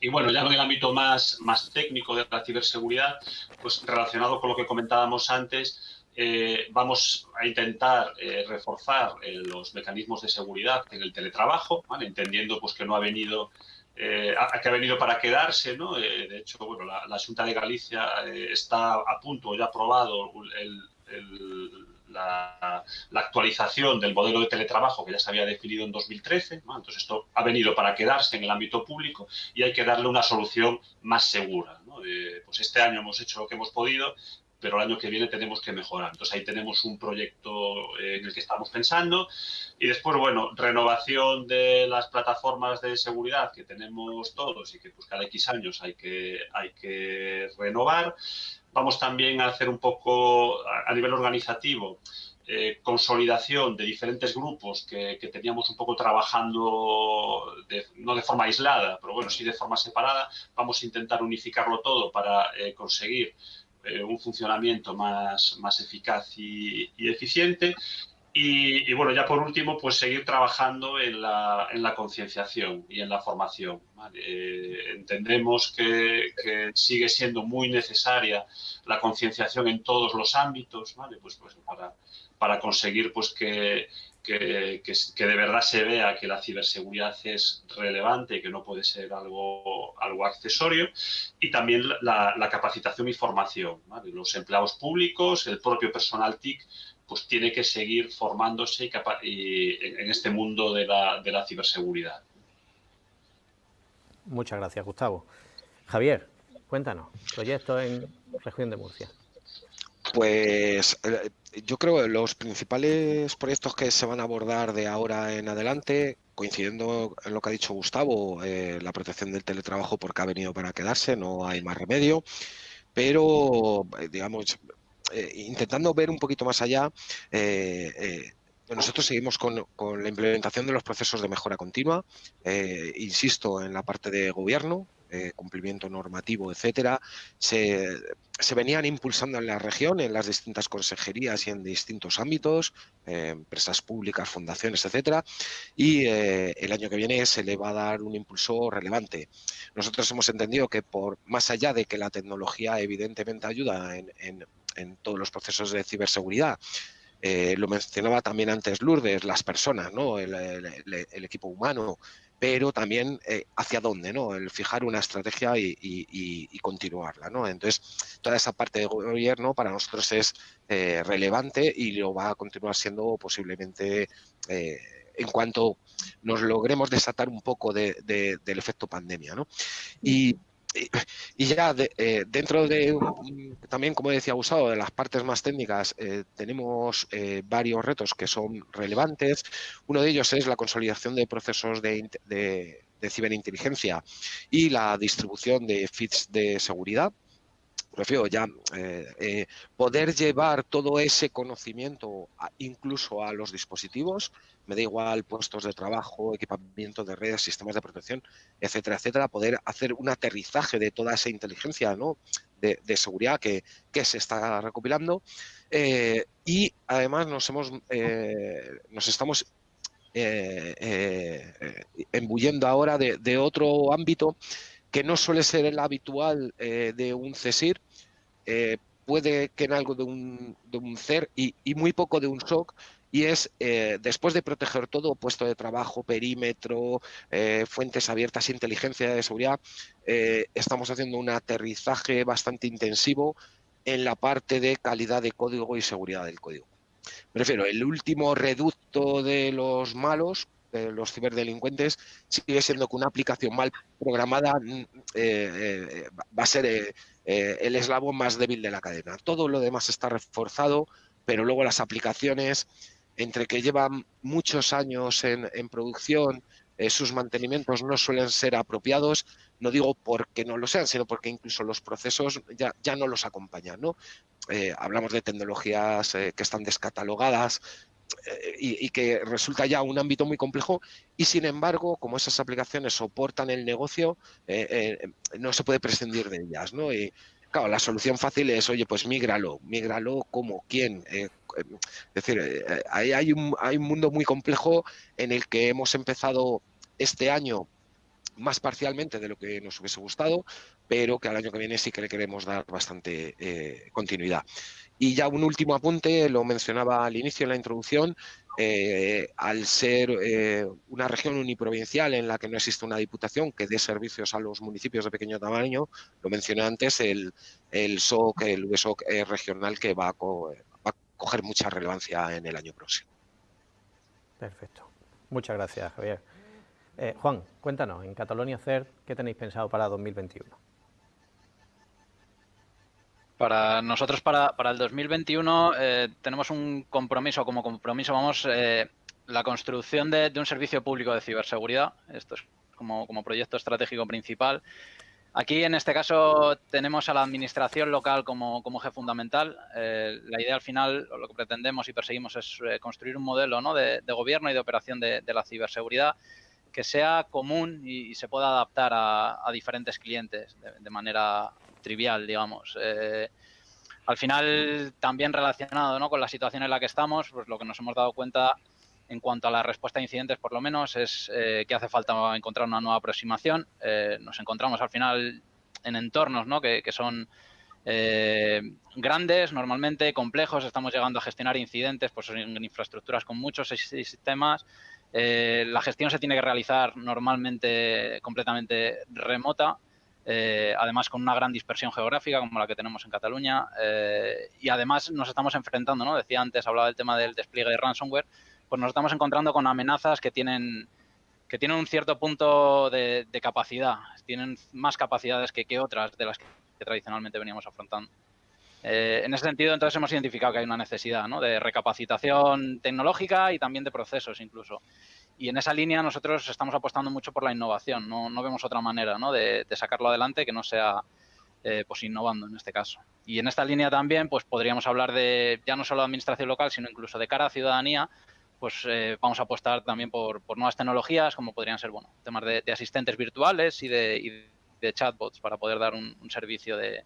Y bueno, ya en el ámbito más, más técnico de la ciberseguridad, pues relacionado con lo que comentábamos antes, eh, vamos a intentar eh, reforzar eh, los mecanismos de seguridad en el teletrabajo, entendiendo pues que no ha venido eh, que ha venido para quedarse, ¿no? Eh, de hecho, bueno, la, Junta de Galicia eh, está a punto, ya ha aprobado la, actualización del modelo de teletrabajo que ya se había definido en 2013. Entonces, esto ha venido para quedarse en el ámbito público y hay que darle una solución más segura. pues este año hemos hecho lo que hemos podido, pero el año que viene tenemos que mejorar. Entonces ahí tenemos un proyecto en el que estamos pensando y después, bueno, renovación de las plataformas de seguridad que tenemos todos y que pues cada X años hay que, hay que renovar. Vamos también a hacer un poco a nivel organizativo eh, consolidación de diferentes grupos que, teníamos un poco trabajando, no de forma aislada, pero bueno, sí de forma separada. Vamos a intentar unificarlo todo para eh, conseguir eh, un funcionamiento más, más eficaz y, eficiente. Y, bueno, ya por último, pues seguir trabajando en la, en la concienciación y en la formación. Eh, entendemos que, sigue siendo muy necesaria la concienciación en todos los ámbitos, ¿vale? pues, pues para, para conseguir pues que, que, de verdad se vea que la ciberseguridad es relevante que no puede ser algo, algo accesorio. Y también la, capacitación y formación. Los empleados públicos, el propio personal TIC, pues tiene que seguir formándose en este mundo de la, de la ciberseguridad. Muchas gracias, Gustavo. Javier, cuéntanos, proyecto en región de Murcia. Pues eh, yo creo que los principales proyectos que se van a abordar de ahora en adelante, coincidiendo en lo que ha dicho Gustavo, eh, la protección del teletrabajo porque ha venido para quedarse, no hay más remedio, pero eh, digamos, intentando ver un poquito más allá, nosotros seguimos con, con, la implementación de los procesos de mejora continua, insisto, en la parte de gobierno, eh, cumplimiento normativo, etcétera, se, venían impulsando en la región, en las distintas consejerías y en distintos ámbitos, eh, empresas públicas, fundaciones, etcétera, y eh, el año que viene se le va a dar un impulso relevante. Nosotros hemos entendido que por más allá de que la tecnología evidentemente ayuda en, todos los procesos de ciberseguridad, lo mencionaba también antes Lourdes, las personas, ¿no? el equipo humano, pero también eh, hacia dónde, ¿no? El fijar una estrategia y, continuarla, ¿no? Entonces, toda esa parte de gobierno para nosotros es eh, relevante y lo va a continuar siendo posiblemente eh, en cuanto nos logremos desatar un poco del efecto pandemia, ¿no? Y y, ya eh, dentro de, también como decía Gustavo, de las partes más técnicas, eh, tenemos eh, varios retos que son relevantes. Uno de ellos es la consolidación de procesos de, ciberinteligencia y la distribución de feeds de seguridad prefiero ya eh, poder llevar todo ese conocimiento incluso a los dispositivos, me da igual puestos de trabajo, equipamiento de redes, sistemas de protección, etcétera, etcétera, poder hacer un aterrizaje de toda esa inteligencia ¿no? de, seguridad que, se está recopilando eh, y además nos hemos nos estamos embuyendo ahora de, otro ámbito que no suele ser el habitual eh, de un CESIR, eh, puede que en algo de un, de un CER y, muy poco de un SOC, y es eh, después de proteger todo, puesto de trabajo, perímetro, fuentes abiertas, inteligencia de seguridad, estamos haciendo un aterrizaje bastante intensivo en la parte de calidad de código y seguridad del código. Prefiero el último reducto de los malos, los ciberdelincuentes sigue siendo que una aplicación mal programada mm, eh, eh, va a ser eh, el eslabón más débil de la cadena. Todo lo demás está reforzado, pero luego las aplicaciones, entre que llevan muchos años en, producción, sus mantenimientos no suelen ser apropiados, no digo porque no lo sean, sino porque incluso los procesos ya, ya no los acompañan. ¿no? hablamos de tecnologías que están descatalogadas, y, que resulta ya un ámbito muy complejo y sin embargo, como esas aplicaciones soportan el negocio, eh, eh, no se puede prescindir de ellas, ¿no? Y claro, la solución fácil es, oye, pues mígralo, mígralo como quién. Eh, es decir, ahí hay un, hay un mundo muy complejo en el que hemos empezado este año más parcialmente de lo que nos hubiese gustado, pero que al año que viene sí que le queremos dar bastante continuidad. Y ya un último apunte, lo mencionaba al inicio en la introducción, eh, al ser eh, una región uniprovincial en la que no existe una diputación que dé servicios a los municipios de pequeño tamaño, lo mencioné antes, el, el SOC, el USOC eh, regional que va a, coger mucha relevancia en el año próximo. Perfecto. Muchas gracias, Javier. Juan, cuéntanos, en Catalonia CERT, ¿qué tenéis pensado para 2021? Para nosotros, para, para el 2021, eh, tenemos un compromiso, como compromiso, vamos, eh, la construcción de, un servicio público de ciberseguridad. Esto es como, como proyecto estratégico principal. Aquí, en este caso, tenemos a la administración local como, como eje fundamental. Eh, la idea al final, lo que pretendemos y perseguimos es construir un modelo ¿no? de, gobierno y de operación de, la ciberseguridad que sea común y, se pueda adaptar a, diferentes clientes de, manera trivial, digamos. Eh, al final, también relacionado ¿no? con la situación en la que estamos, pues lo que nos hemos dado cuenta en cuanto a la respuesta a incidentes, por lo menos, es eh, que hace falta encontrar una nueva aproximación. Eh, nos encontramos al final en entornos ¿no? que, son grandes, normalmente complejos. Estamos llegando a gestionar incidentes pues, en infraestructuras con muchos sistemas. la gestión se tiene que realizar normalmente completamente remota. Eh, además con una gran dispersión geográfica como la que tenemos en Cataluña eh, y además nos estamos enfrentando, ¿no? decía antes, hablaba del tema del despliegue de ransomware, pues nos estamos encontrando con amenazas que tienen que tienen un cierto punto de, capacidad, tienen más capacidades que, otras de las que, tradicionalmente veníamos afrontando. Eh, en ese sentido, entonces hemos identificado que hay una necesidad de recapacitación tecnológica y también de procesos incluso. Y en esa línea nosotros estamos apostando mucho por la innovación, no, no vemos otra manera ¿no? de, sacarlo adelante que no sea eh, pues innovando en este caso. Y en esta línea también pues podríamos hablar de ya no solo de administración local, sino incluso de cara a ciudadanía, pues eh, vamos a apostar también por, nuevas tecnologías, como podrían ser bueno temas de, asistentes virtuales y de, de, chatbots para poder dar un, servicio de,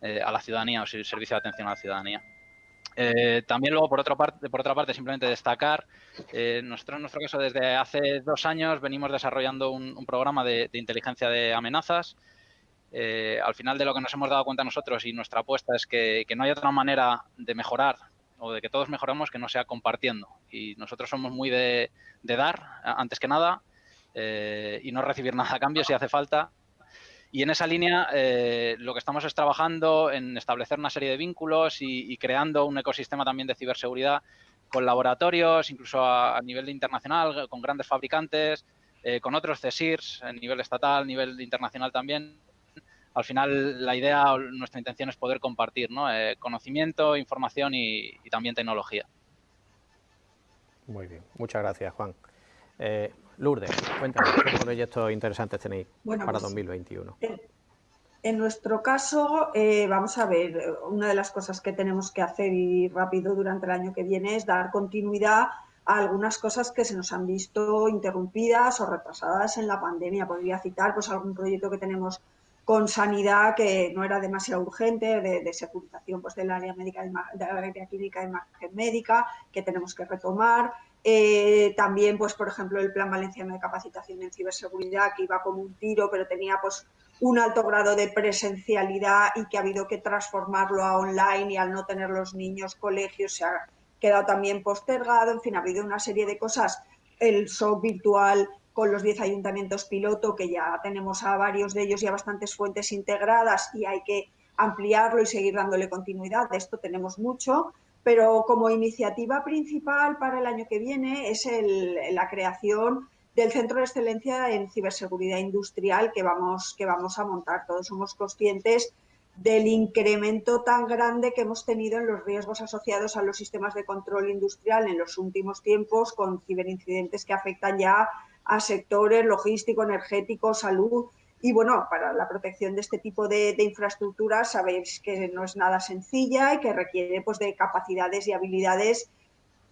eh, a la ciudadanía o servicio de atención a la ciudadanía. Eh, también luego, por otra parte, por otra parte simplemente destacar, eh, nosotros en nuestro caso desde hace dos años venimos desarrollando un, programa de, inteligencia de amenazas. Eh, al final de lo que nos hemos dado cuenta nosotros y nuestra apuesta es que, no hay otra manera de mejorar o de que todos mejoremos que no sea compartiendo. Y nosotros somos muy de, de dar, antes que nada, y no recibir nada a cambio si hace falta. Y en esa línea eh, lo que estamos es trabajando en establecer una serie de vínculos y, creando un ecosistema también de ciberseguridad con laboratorios, incluso a, nivel internacional, con grandes fabricantes, eh, con otros CSIRs a nivel estatal, a nivel internacional también, al final la idea, nuestra intención es poder compartir ¿no? Eh, conocimiento, información y, también tecnología. Muy bien, muchas gracias Juan. Eh, Lourdes, cuéntanos, ¿qué proyectos interesantes tenéis para 2021? Pues, en nuestro caso, eh, vamos a ver, una de las cosas que tenemos que hacer y rápido durante el año que viene es dar continuidad a algunas cosas que se nos han visto interrumpidas o retrasadas en la pandemia. Podría citar pues algún proyecto que tenemos con sanidad que no era demasiado urgente, de, securización pues, del área médica, de la área clínica de imagen médica, que tenemos que retomar. Eh, también, pues, por ejemplo, el Plan Valenciano de Capacitación en Ciberseguridad, que iba como un tiro, pero tenía pues, un alto grado de presencialidad y que ha habido que transformarlo a online y al no tener los niños colegios se ha quedado también postergado. En fin, ha habido una serie de cosas. El show virtual con los 10 ayuntamientos piloto, que ya tenemos a varios de ellos ya bastantes fuentes integradas y hay que ampliarlo y seguir dándole continuidad. De esto tenemos mucho, pero como iniciativa principal para el año que viene es la creación del Centro de Excelencia en Ciberseguridad Industrial que vamos, que vamos a montar. Todos somos conscientes del incremento tan grande que hemos tenido en los riesgos asociados a los sistemas de control industrial en los últimos tiempos, con ciberincidentes que afectan ya a sectores logístico, energético, salud. Y bueno, para la protección de este tipo de, infraestructuras sabéis que no es nada sencilla y que requiere pues, de capacidades y habilidades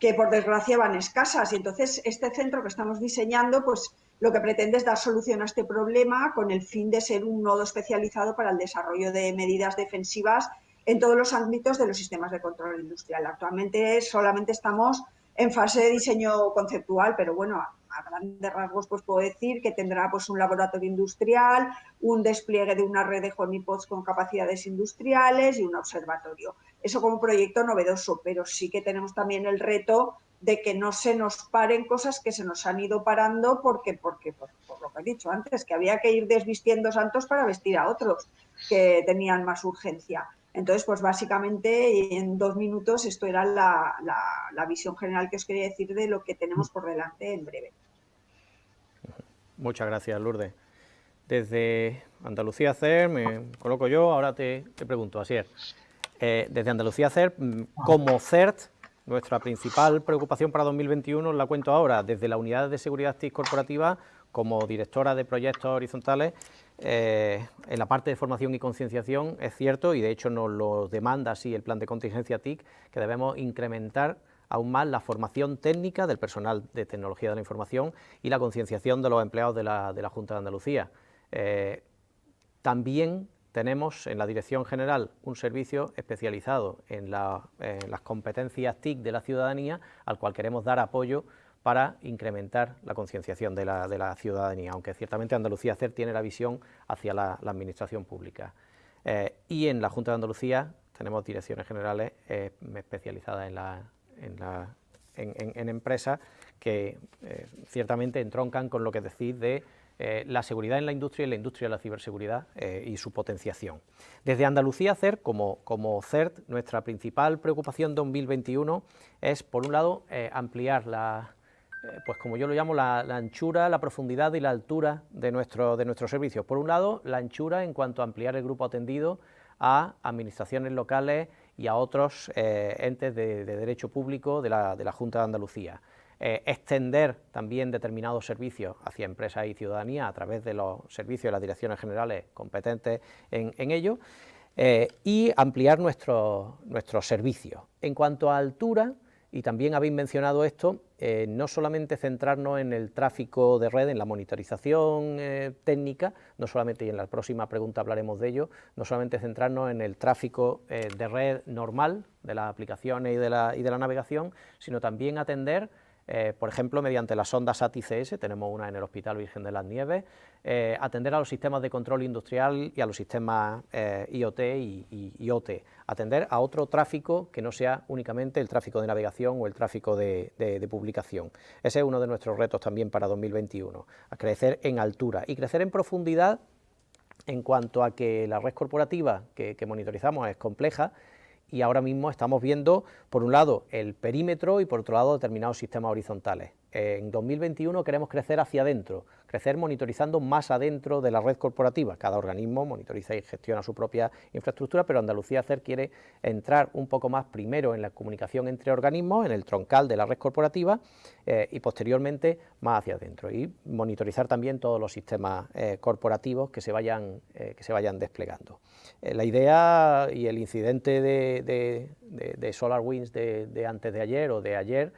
que por desgracia van escasas. Y entonces este centro que estamos diseñando, pues lo que pretende es dar solución a este problema con el fin de ser un nodo especializado para el desarrollo de medidas defensivas en todos los ámbitos de los sistemas de control industrial. Actualmente solamente estamos en fase de diseño conceptual, pero bueno, a grandes rasgos pues puedo decir que tendrá pues un laboratorio industrial, un despliegue de una red de honeypots con capacidades industriales y un observatorio. Eso como proyecto novedoso, pero sí que tenemos también el reto de que no se nos paren cosas que se nos han ido parando porque, porque por, lo que he dicho antes, que había que ir desvistiendo santos para vestir a otros que tenían más urgencia. Entonces, pues básicamente en dos minutos esto era la, visión general que os quería decir de lo que tenemos por delante en breve. Muchas gracias, Lourdes. Desde Andalucía CER, me coloco yo, ahora te, te pregunto, así es. Eh, desde Andalucía CER, mm, como CERT, nuestra principal preocupación para 2021, la cuento ahora, desde la Unidad de Seguridad TIC Corporativa, como directora de proyectos horizontales, eh, en la parte de formación y concienciación es cierto, y de hecho nos lo demanda así el plan de contingencia TIC, que debemos incrementar aún más la formación técnica del personal de tecnología de la información y la concienciación de los empleados de la, Junta de Andalucía. Eh, también tenemos en la Dirección General un servicio especializado en, en las competencias TIC de la ciudadanía, al cual queremos dar apoyo para incrementar la concienciación de la, ciudadanía, aunque ciertamente Andalucía CER tiene la visión hacia la, administración pública. Eh, y en la Junta de Andalucía tenemos direcciones generales eh, especializadas en, empresas que eh, ciertamente entroncan con lo que decís de la seguridad en la industria y la industria de la ciberseguridad y su potenciación. Desde Andalucía CERT, como, como CERT, nuestra principal preocupación 2021 es, por un lado, ampliar la, pues como yo lo llamo, la, anchura, la profundidad y la altura de, nuestro, de nuestros servicios. Por un lado, la anchura en cuanto a ampliar el grupo atendido a administraciones locales y a otros eh, entes de, derecho público de la, Junta de Andalucía. Eh, extender también determinados servicios hacia empresas y ciudadanía a través de los servicios de las direcciones generales competentes en, ello y ampliar nuestros servicios. En cuanto a altura, y también habéis mencionado esto, eh, no solamente centrarnos en el tráfico de red, en la monitorización eh, técnica, no solamente, y en la próxima pregunta hablaremos de ello, no solamente centrarnos en el tráfico eh, de red normal, de las aplicaciones y de la, y de la navegación, sino también atender eh, por ejemplo, mediante las ondas SAT-ICS, tenemos una en el Hospital Virgen de las Nieves, eh, atender a los sistemas de control industrial y a los sistemas eh, IoT y, IoT, atender a otro tráfico que no sea únicamente el tráfico de navegación o el tráfico de, publicación. Ese es uno de nuestros retos también para 2021, a crecer en altura y crecer en profundidad en cuanto a que la red corporativa que monitorizamos es compleja y ahora mismo estamos viendo, por un lado, el perímetro y por otro lado, determinados sistemas horizontales. en 2021 queremos crecer hacia adentro, crecer monitorizando más adentro de la red corporativa. Cada organismo monitoriza y gestiona su propia infraestructura, pero Andalucía Hacer quiere entrar un poco más primero en la comunicación entre organismos, en el troncal de la red corporativa eh, y posteriormente más hacia adentro. Y monitorizar también todos los sistemas eh, corporativos que se vayan, eh, que se vayan desplegando. la idea y el incidente de, de SolarWinds de antes de ayer o de ayer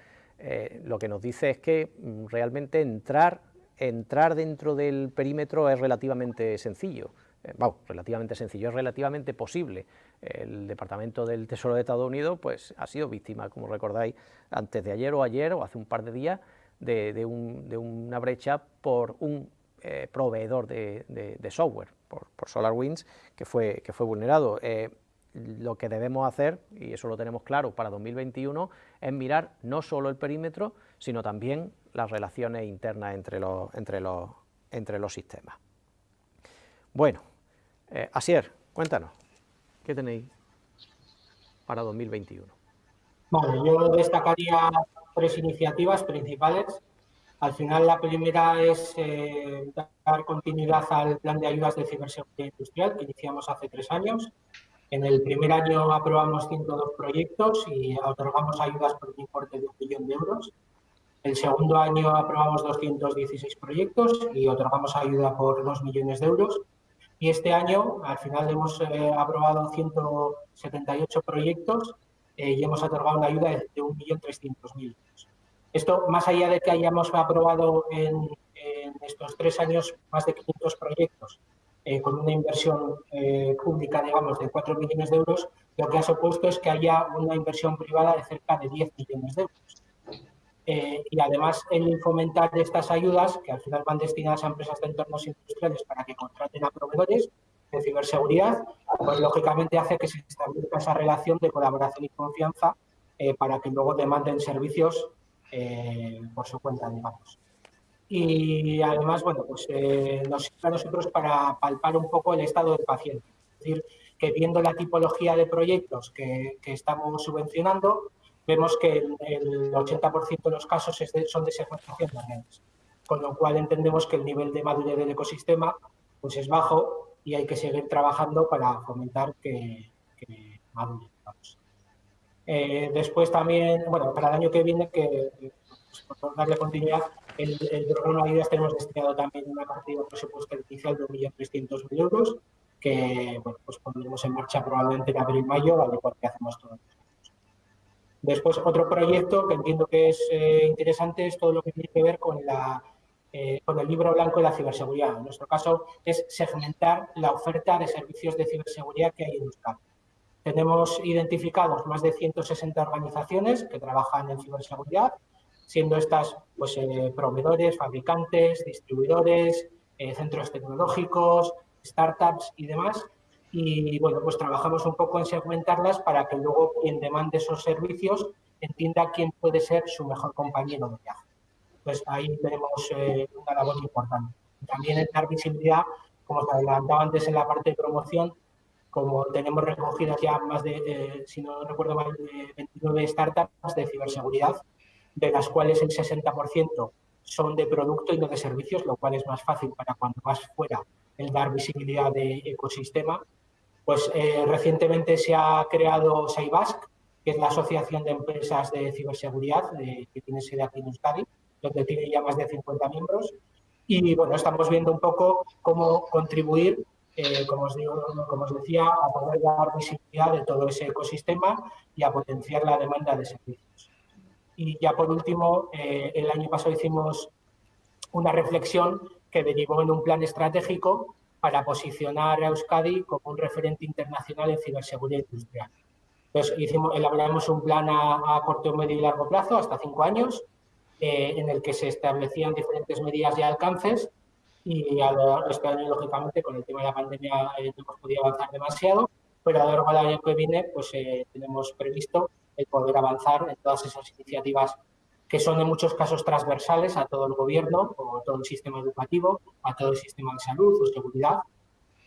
lo que nos dice es que mm, realmente entrar, entrar dentro del perímetro es relativamente sencillo. Eh, relativamente sencillo, es relativamente posible. El Departamento del Tesoro de Estados Unidos pues, ha sido víctima, como recordáis, antes de ayer o ayer o hace un par de días, de, una brecha por un eh, proveedor de, software, por, SolarWinds, que fue, que fue vulnerado lo que debemos hacer, y eso lo tenemos claro para 2021, es mirar no solo el perímetro, sino también las relaciones internas entre los, entre los, entre los sistemas. Bueno, eh, Asier, cuéntanos, ¿qué tenéis para 2021? Vale, yo destacaría tres iniciativas principales. Al final, la primera es eh, dar continuidad al plan de ayudas de ciberseguridad industrial que iniciamos hace tres años en el primer año aprobamos 102 proyectos y otorgamos ayudas por un importe de un millón de euros. El segundo año aprobamos 216 proyectos y otorgamos ayuda por 2 millones de euros. Y este año, al final, hemos eh, aprobado 178 proyectos eh, y hemos otorgado una ayuda de 1.300.000 euros. Esto, más allá de que hayamos aprobado en, en estos tres años más de 500 proyectos eh, con una inversión eh, pública, digamos, de 4 millones de euros, lo que ha supuesto es que haya una inversión privada de cerca de 10 millones de euros. Eh, y además el fomentar estas ayudas, que al final van destinadas a empresas de entornos industriales para que contraten a proveedores de ciberseguridad, pues lógicamente hace que se establezca esa relación de colaboración y confianza para que luego demanden servicios por su cuenta, digamos y además, bueno, pues eh, nos sirve a nosotros para palpar un poco el estado del paciente. Es decir, que viendo la tipología de proyectos que, estamos subvencionando, vemos que el, 80% de los casos son de segmentación de con lo cual entendemos que el nivel de madurez del ecosistema pues es bajo y hay que seguir trabajando para fomentar que, que. Eh, después también, bueno, para el año que viene, que pues, por darle continuidad, el, el programa de ayudas tenemos destinado también una partida presupuestaria inicial de 1.300.000 euros que pues pondremos en marcha probablemente en abril-mayo, al igual que hacemos todos Después, otro proyecto que entiendo que es eh, interesante es todo lo que tiene que ver con, la, eh, con el libro blanco de la ciberseguridad. En nuestro caso, es segmentar la oferta de servicios de ciberseguridad que hay en Euskadi. Tenemos identificados más de 160 organizaciones que trabajan en ciberseguridad siendo estas pues, eh, proveedores, fabricantes, distribuidores, centros tecnológicos, startups y demás. Y bueno, pues trabajamos un poco en segmentarlas para que luego quien demande esos servicios entienda quién puede ser su mejor compañero de viaje. Pues ahí tenemos eh, una labor importante. También dar visibilidad, como os adelantaba antes en la parte de promoción, como tenemos recogidas ya más de, si no recuerdo mal, 29 startups de ciberseguridad, de las cuales el 60% son de producto y no de servicios, lo cual es más fácil para cuando vas fuera el dar visibilidad de ecosistema. Pues eh, recientemente se ha creado SAIBASC, que es la Asociación de Empresas de Ciberseguridad, que tiene sede aquí en Euskadi, donde tiene ya más de 50 miembros. Y bueno, estamos viendo un poco cómo contribuir, eh, como, os digo, como os decía, a poder dar visibilidad de todo ese ecosistema y a potenciar la demanda de servicios. Y ya por último, eh, el año pasado hicimos una reflexión que derivó en un plan estratégico para posicionar a Euskadi como un referente internacional en ciberseguridad industrial. Entonces, hicimos, elaboramos un plan a, corto, medio y largo plazo, hasta cinco años, eh, en el que se establecían diferentes medidas y alcances y a lo, este año, lógicamente, con el tema de la pandemia eh, no hemos podido avanzar demasiado, pero a lo largo del año que viene pues tenemos previsto el poder avanzar en todas esas iniciativas que son en muchos casos transversales a todo el gobierno o a todo el sistema educativo, a todo el sistema de salud o seguridad.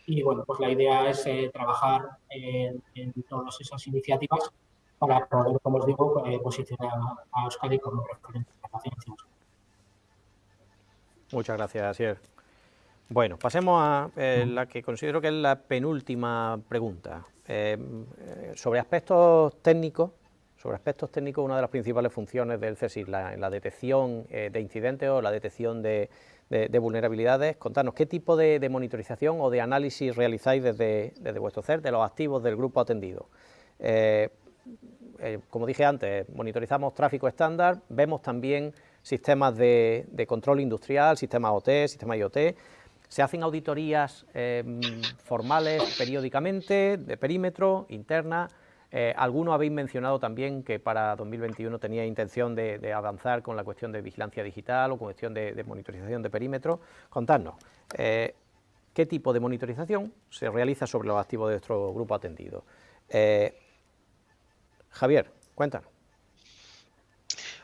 Y bueno, pues la idea es eh, trabajar en, todas esas iniciativas para poder, como os digo, eh, posicionar a Euskadi como referente de Muchas gracias, Asier. Bueno, pasemos a eh, la que considero que es la penúltima pregunta. Eh, sobre aspectos técnicos, sobre aspectos técnicos, una de las principales funciones del CSIS, la, la detección de incidentes o la detección de, vulnerabilidades. Contanos, ¿qué tipo de, monitorización o de análisis realizáis desde, desde vuestro CER de los activos del grupo atendido? Eh, como dije antes, monitorizamos tráfico estándar, vemos también sistemas de, control industrial, sistemas OT, sistemas IoT, se hacen auditorías formales periódicamente, de perímetro, interna, eh, algunos habéis mencionado también que para 2021 tenía intención de, avanzar con la cuestión de vigilancia digital o cuestión de, monitorización de perímetro. Contadnos, eh, ¿qué tipo de monitorización se realiza sobre los activos de nuestro grupo atendido? Javier, cuéntanos.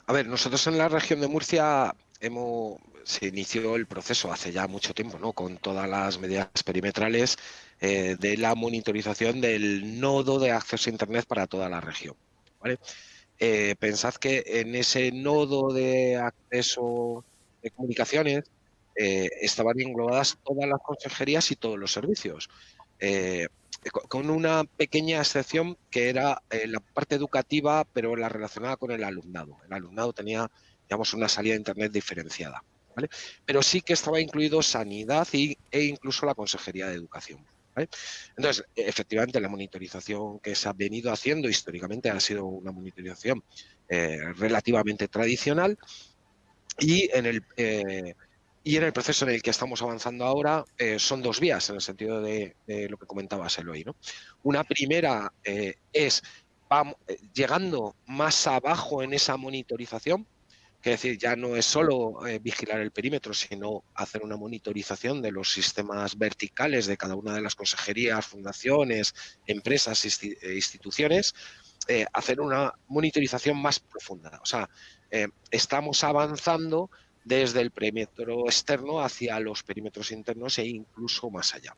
A ver, nosotros en la región de Murcia hemos, se inició el proceso hace ya mucho tiempo, ¿no? Con todas las medidas perimetrales eh, de la monitorización del nodo de acceso a Internet para toda la región. Eh, pensad que en ese nodo de acceso de comunicaciones eh, estaban englobadas todas las consejerías y todos los servicios con una pequeña excepción que era la parte educativa, pero la relacionada con el alumnado. El alumnado tenía, digamos, una salida de Internet diferenciada. Pero sí que estaba incluido sanidad y, e incluso la Consejería de Educación. Entonces, efectivamente, la monitorización que se ha venido haciendo históricamente ha sido una monitorización eh, relativamente tradicional y en el... Eh, y en el proceso en el que estamos avanzando ahora eh, son dos vías, en el sentido de, lo que comentabas, Eloy. ¿no? Una primera es vamos, llegando más abajo en esa monitorización, que decir, ya no es solo vigilar el perímetro, sino hacer una monitorización de los sistemas verticales de cada una de las consejerías, fundaciones, empresas, e instituciones, hacer una monitorización más profunda. O sea, estamos avanzando desde el perímetro externo hacia los perímetros internos e incluso más allá.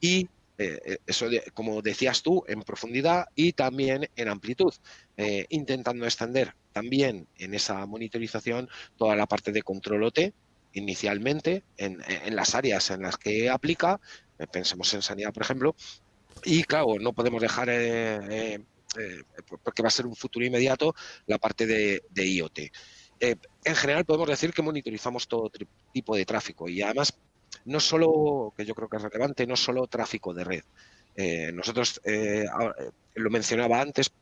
Y eh, eh, eso, como decías tú, en profundidad y también en amplitud, eh, intentando extender también en esa monitorización toda la parte de control OT, inicialmente en, las áreas en las que aplica, pensemos en sanidad, por ejemplo, y claro, no podemos dejar, porque va a ser un futuro inmediato, la parte de IoT. En general podemos decir que monitorizamos todo tipo de tráfico y además no solo, que yo creo que es relevante, no solo tráfico de red. Eh, nosotros, eh, lo mencionaba antes,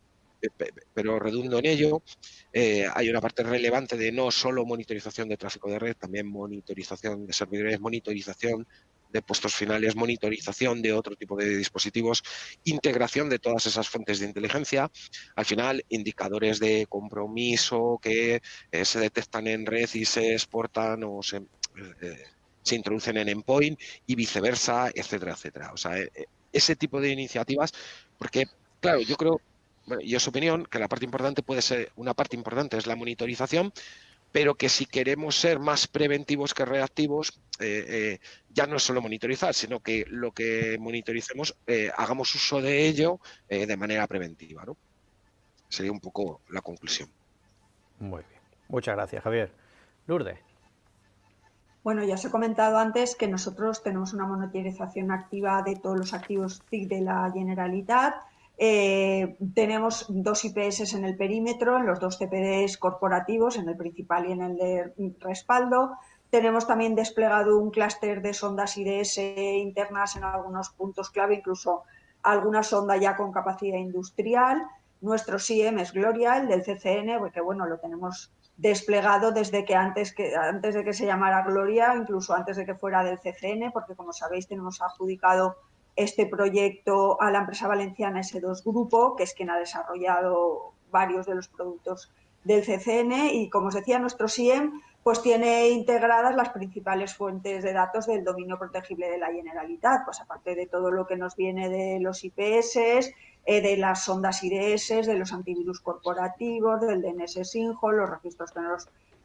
pero redundo en ello, hay una parte relevante de no solo monitorización de tráfico de red, también monitorización de servidores, monitorización de puestos finales, monitorización de otro tipo de dispositivos, integración de todas esas fuentes de inteligencia, al final indicadores de compromiso que eh, se detectan en red y se exportan o se, eh, se introducen en endpoint y viceversa, etcétera, etcétera. O sea, eh, ese tipo de iniciativas, porque, claro, yo creo, bueno, y es opinión, que la parte importante puede ser, una parte importante es la monitorización, pero que si queremos ser más preventivos que reactivos, eh, eh, ya no es solo monitorizar, sino que lo que monitoricemos eh, hagamos uso de ello de manera preventiva. ¿no? Sería un poco la conclusión. Muy bien. Muchas gracias, Javier. Lourdes. Bueno, ya os he comentado antes que nosotros tenemos una monitorización activa de todos los activos TIC de la Generalitat eh, tenemos dos IPS en el perímetro, en los dos CPDs corporativos, en el principal y en el de respaldo. Tenemos también desplegado un clúster de sondas IDS internas en algunos puntos clave, incluso alguna sonda ya con capacidad industrial. Nuestro SIEM es Gloria, el del CCN, porque bueno, lo tenemos desplegado desde que antes, que antes de que se llamara Gloria, incluso antes de que fuera del CCN, porque como sabéis tenemos adjudicado este proyecto a la empresa valenciana S2 Grupo, que es quien ha desarrollado varios de los productos del CCN y, como os decía, nuestro SIEM pues tiene integradas las principales fuentes de datos del dominio protegible de la Generalitat, pues aparte de todo lo que nos viene de los IPS, eh, de las sondas IDS, de los antivirus corporativos, del DNS Sinjo, los registros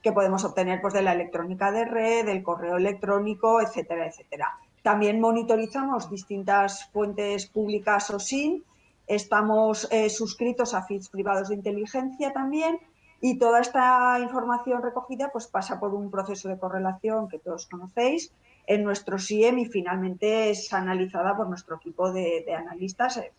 que podemos obtener pues, de la electrónica de red, del correo electrónico, etcétera, etcétera. También monitorizamos distintas fuentes públicas o sin. Estamos eh, suscritos a feeds privados de inteligencia también Y toda esta información recogida pues, pasa por un proceso de correlación que todos conocéis en nuestro SIEM y finalmente es analizada por nuestro equipo de, analistas eh,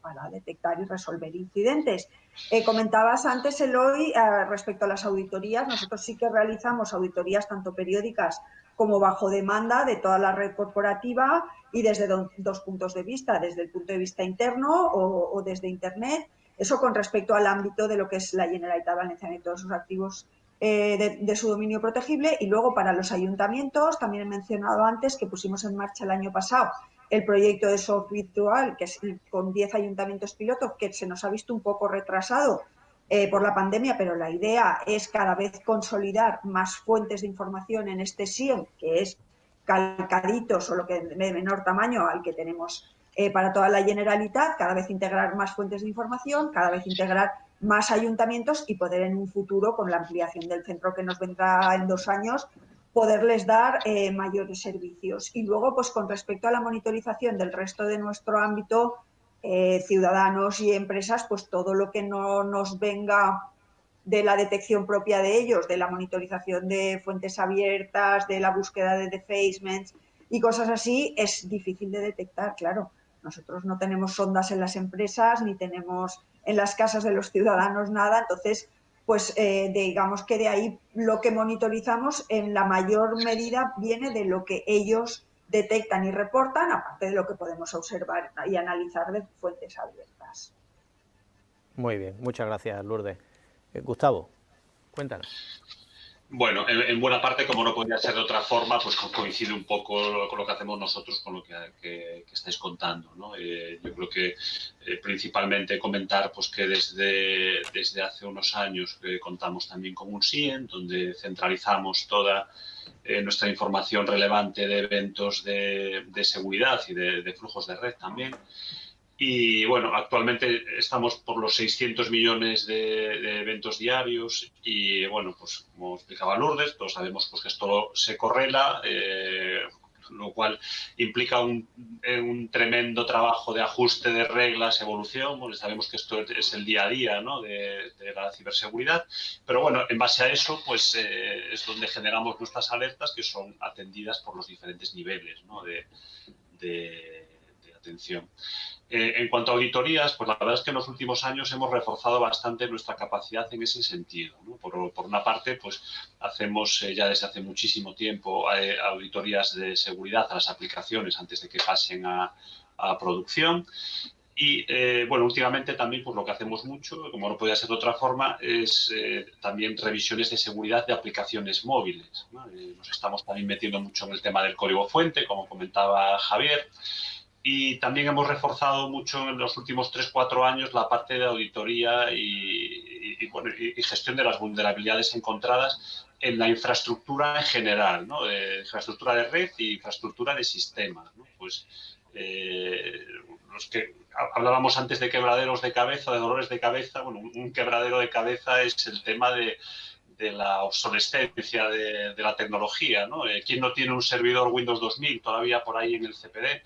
para detectar y resolver incidentes. Eh, comentabas antes, Eloy, eh, respecto a las auditorías, nosotros sí que realizamos auditorías tanto periódicas como bajo demanda de toda la red corporativa y desde dos puntos de vista, desde el punto de vista interno o, desde Internet. Eso con respecto al ámbito de lo que es la Generalitat Valenciana y todos sus activos eh, de, su dominio protegible. Y luego para los ayuntamientos, también he mencionado antes que pusimos en marcha el año pasado el proyecto de soft virtual, que es con 10 ayuntamientos pilotos, que se nos ha visto un poco retrasado eh, por la pandemia, pero la idea es cada vez consolidar más fuentes de información en este SIEM, que es calcadito, solo que de menor tamaño al que tenemos eh, para toda la Generalitat, cada vez integrar más fuentes de información, cada vez integrar más ayuntamientos y poder en un futuro, con la ampliación del centro que nos vendrá en dos años, poderles dar eh, mayores servicios. Y luego, pues con respecto a la monitorización del resto de nuestro ámbito, eh, ciudadanos y empresas, pues todo lo que no nos venga de la detección propia de ellos, de la monitorización de fuentes abiertas, de la búsqueda de defacements y cosas así, es difícil de detectar, claro. Nosotros no tenemos sondas en las empresas ni tenemos en las casas de los ciudadanos nada, entonces, pues eh, digamos que de ahí lo que monitorizamos en la mayor medida viene de lo que ellos detectan y reportan, aparte de lo que podemos observar y analizar de fuentes abiertas. Muy bien, muchas gracias, Lourdes. Eh, Gustavo, cuéntanos. Bueno, en, buena parte, como no podía ser de otra forma, pues coincide un poco con lo que hacemos nosotros con lo que, estáis contando. ¿no? Eh, yo creo que eh, principalmente comentar pues, que desde, desde hace unos años contamos también con un SIEN, donde centralizamos toda eh, nuestra información relevante de eventos de, seguridad y de, flujos de red también. Y bueno, actualmente estamos por los 600 millones de, eventos diarios y bueno, pues como explicaba Lourdes, todos sabemos pues, que esto se correla eh, lo cual implica un, un, tremendo trabajo de ajuste de reglas, evolución, porque sabemos que esto es el día a día ¿no? de, la ciberseguridad, pero bueno, en base a eso, pues eh, es donde generamos nuestras alertas que son atendidas por los diferentes niveles ¿no? de, de atención. Eh, en cuanto a auditorías, pues la verdad es que en los últimos años hemos reforzado bastante nuestra capacidad en ese sentido. Por, una parte, pues hacemos eh, ya desde hace muchísimo tiempo eh, auditorías de seguridad a las aplicaciones antes de que pasen a, producción. Y bueno, últimamente también pues lo que hacemos mucho, como no podía ser de otra forma, es también revisiones de seguridad de aplicaciones móviles. nos estamos también metiendo mucho en el tema del código fuente, como comentaba Javier. Y también hemos reforzado mucho en los últimos 3-4 años la parte de auditoría y, gestión de las vulnerabilidades encontradas en la infraestructura en general, ¿no? de infraestructura de red y infraestructura de sistema. Pues eh, los que hablábamos antes de quebraderos de cabeza, de dolores de cabeza, bueno, un quebradero de cabeza es el tema de, la obsolescencia de, la tecnología. ¿no? Eh, ¿Quién no tiene un servidor Windows 2000 todavía por ahí en el CPD?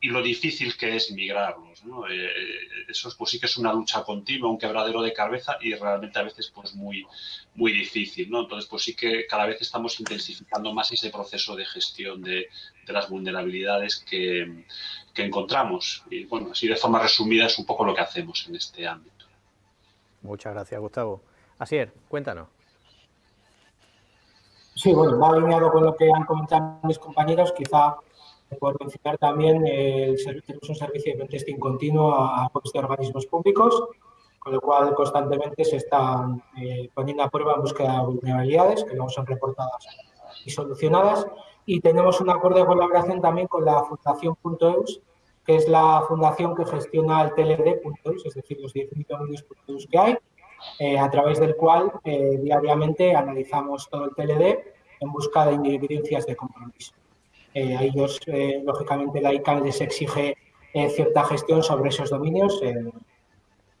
Y lo difícil que es migrarlos. ¿no? Eh, eh, eso pues sí que es una lucha continua, un quebradero de cabeza y realmente a veces pues muy, muy difícil. ¿no? Entonces pues sí que cada vez estamos intensificando más ese proceso de gestión de, de las vulnerabilidades que, que, encontramos. Y bueno, así de forma resumida es un poco lo que hacemos en este ámbito. Muchas gracias, Gustavo. Asier, cuéntanos. Sí, bueno, va alineado con lo que han comentado mis compañeros, quizá por mencionar también, el, tenemos un servicio de testing continuo a, a de organismos públicos, con lo cual constantemente se están eh, poniendo a prueba en búsqueda de vulnerabilidades que luego son reportadas y solucionadas. Y tenemos un acuerdo de colaboración también con la Fundación .eus, que es la fundación que gestiona el TLD.eus, es decir, los 10 millones que hay, eh, a través del cual eh, diariamente analizamos todo el TLD en busca de evidencias de compromiso. Eh, a ellos, eh, lógicamente, la ICANN les exige eh, cierta gestión sobre esos dominios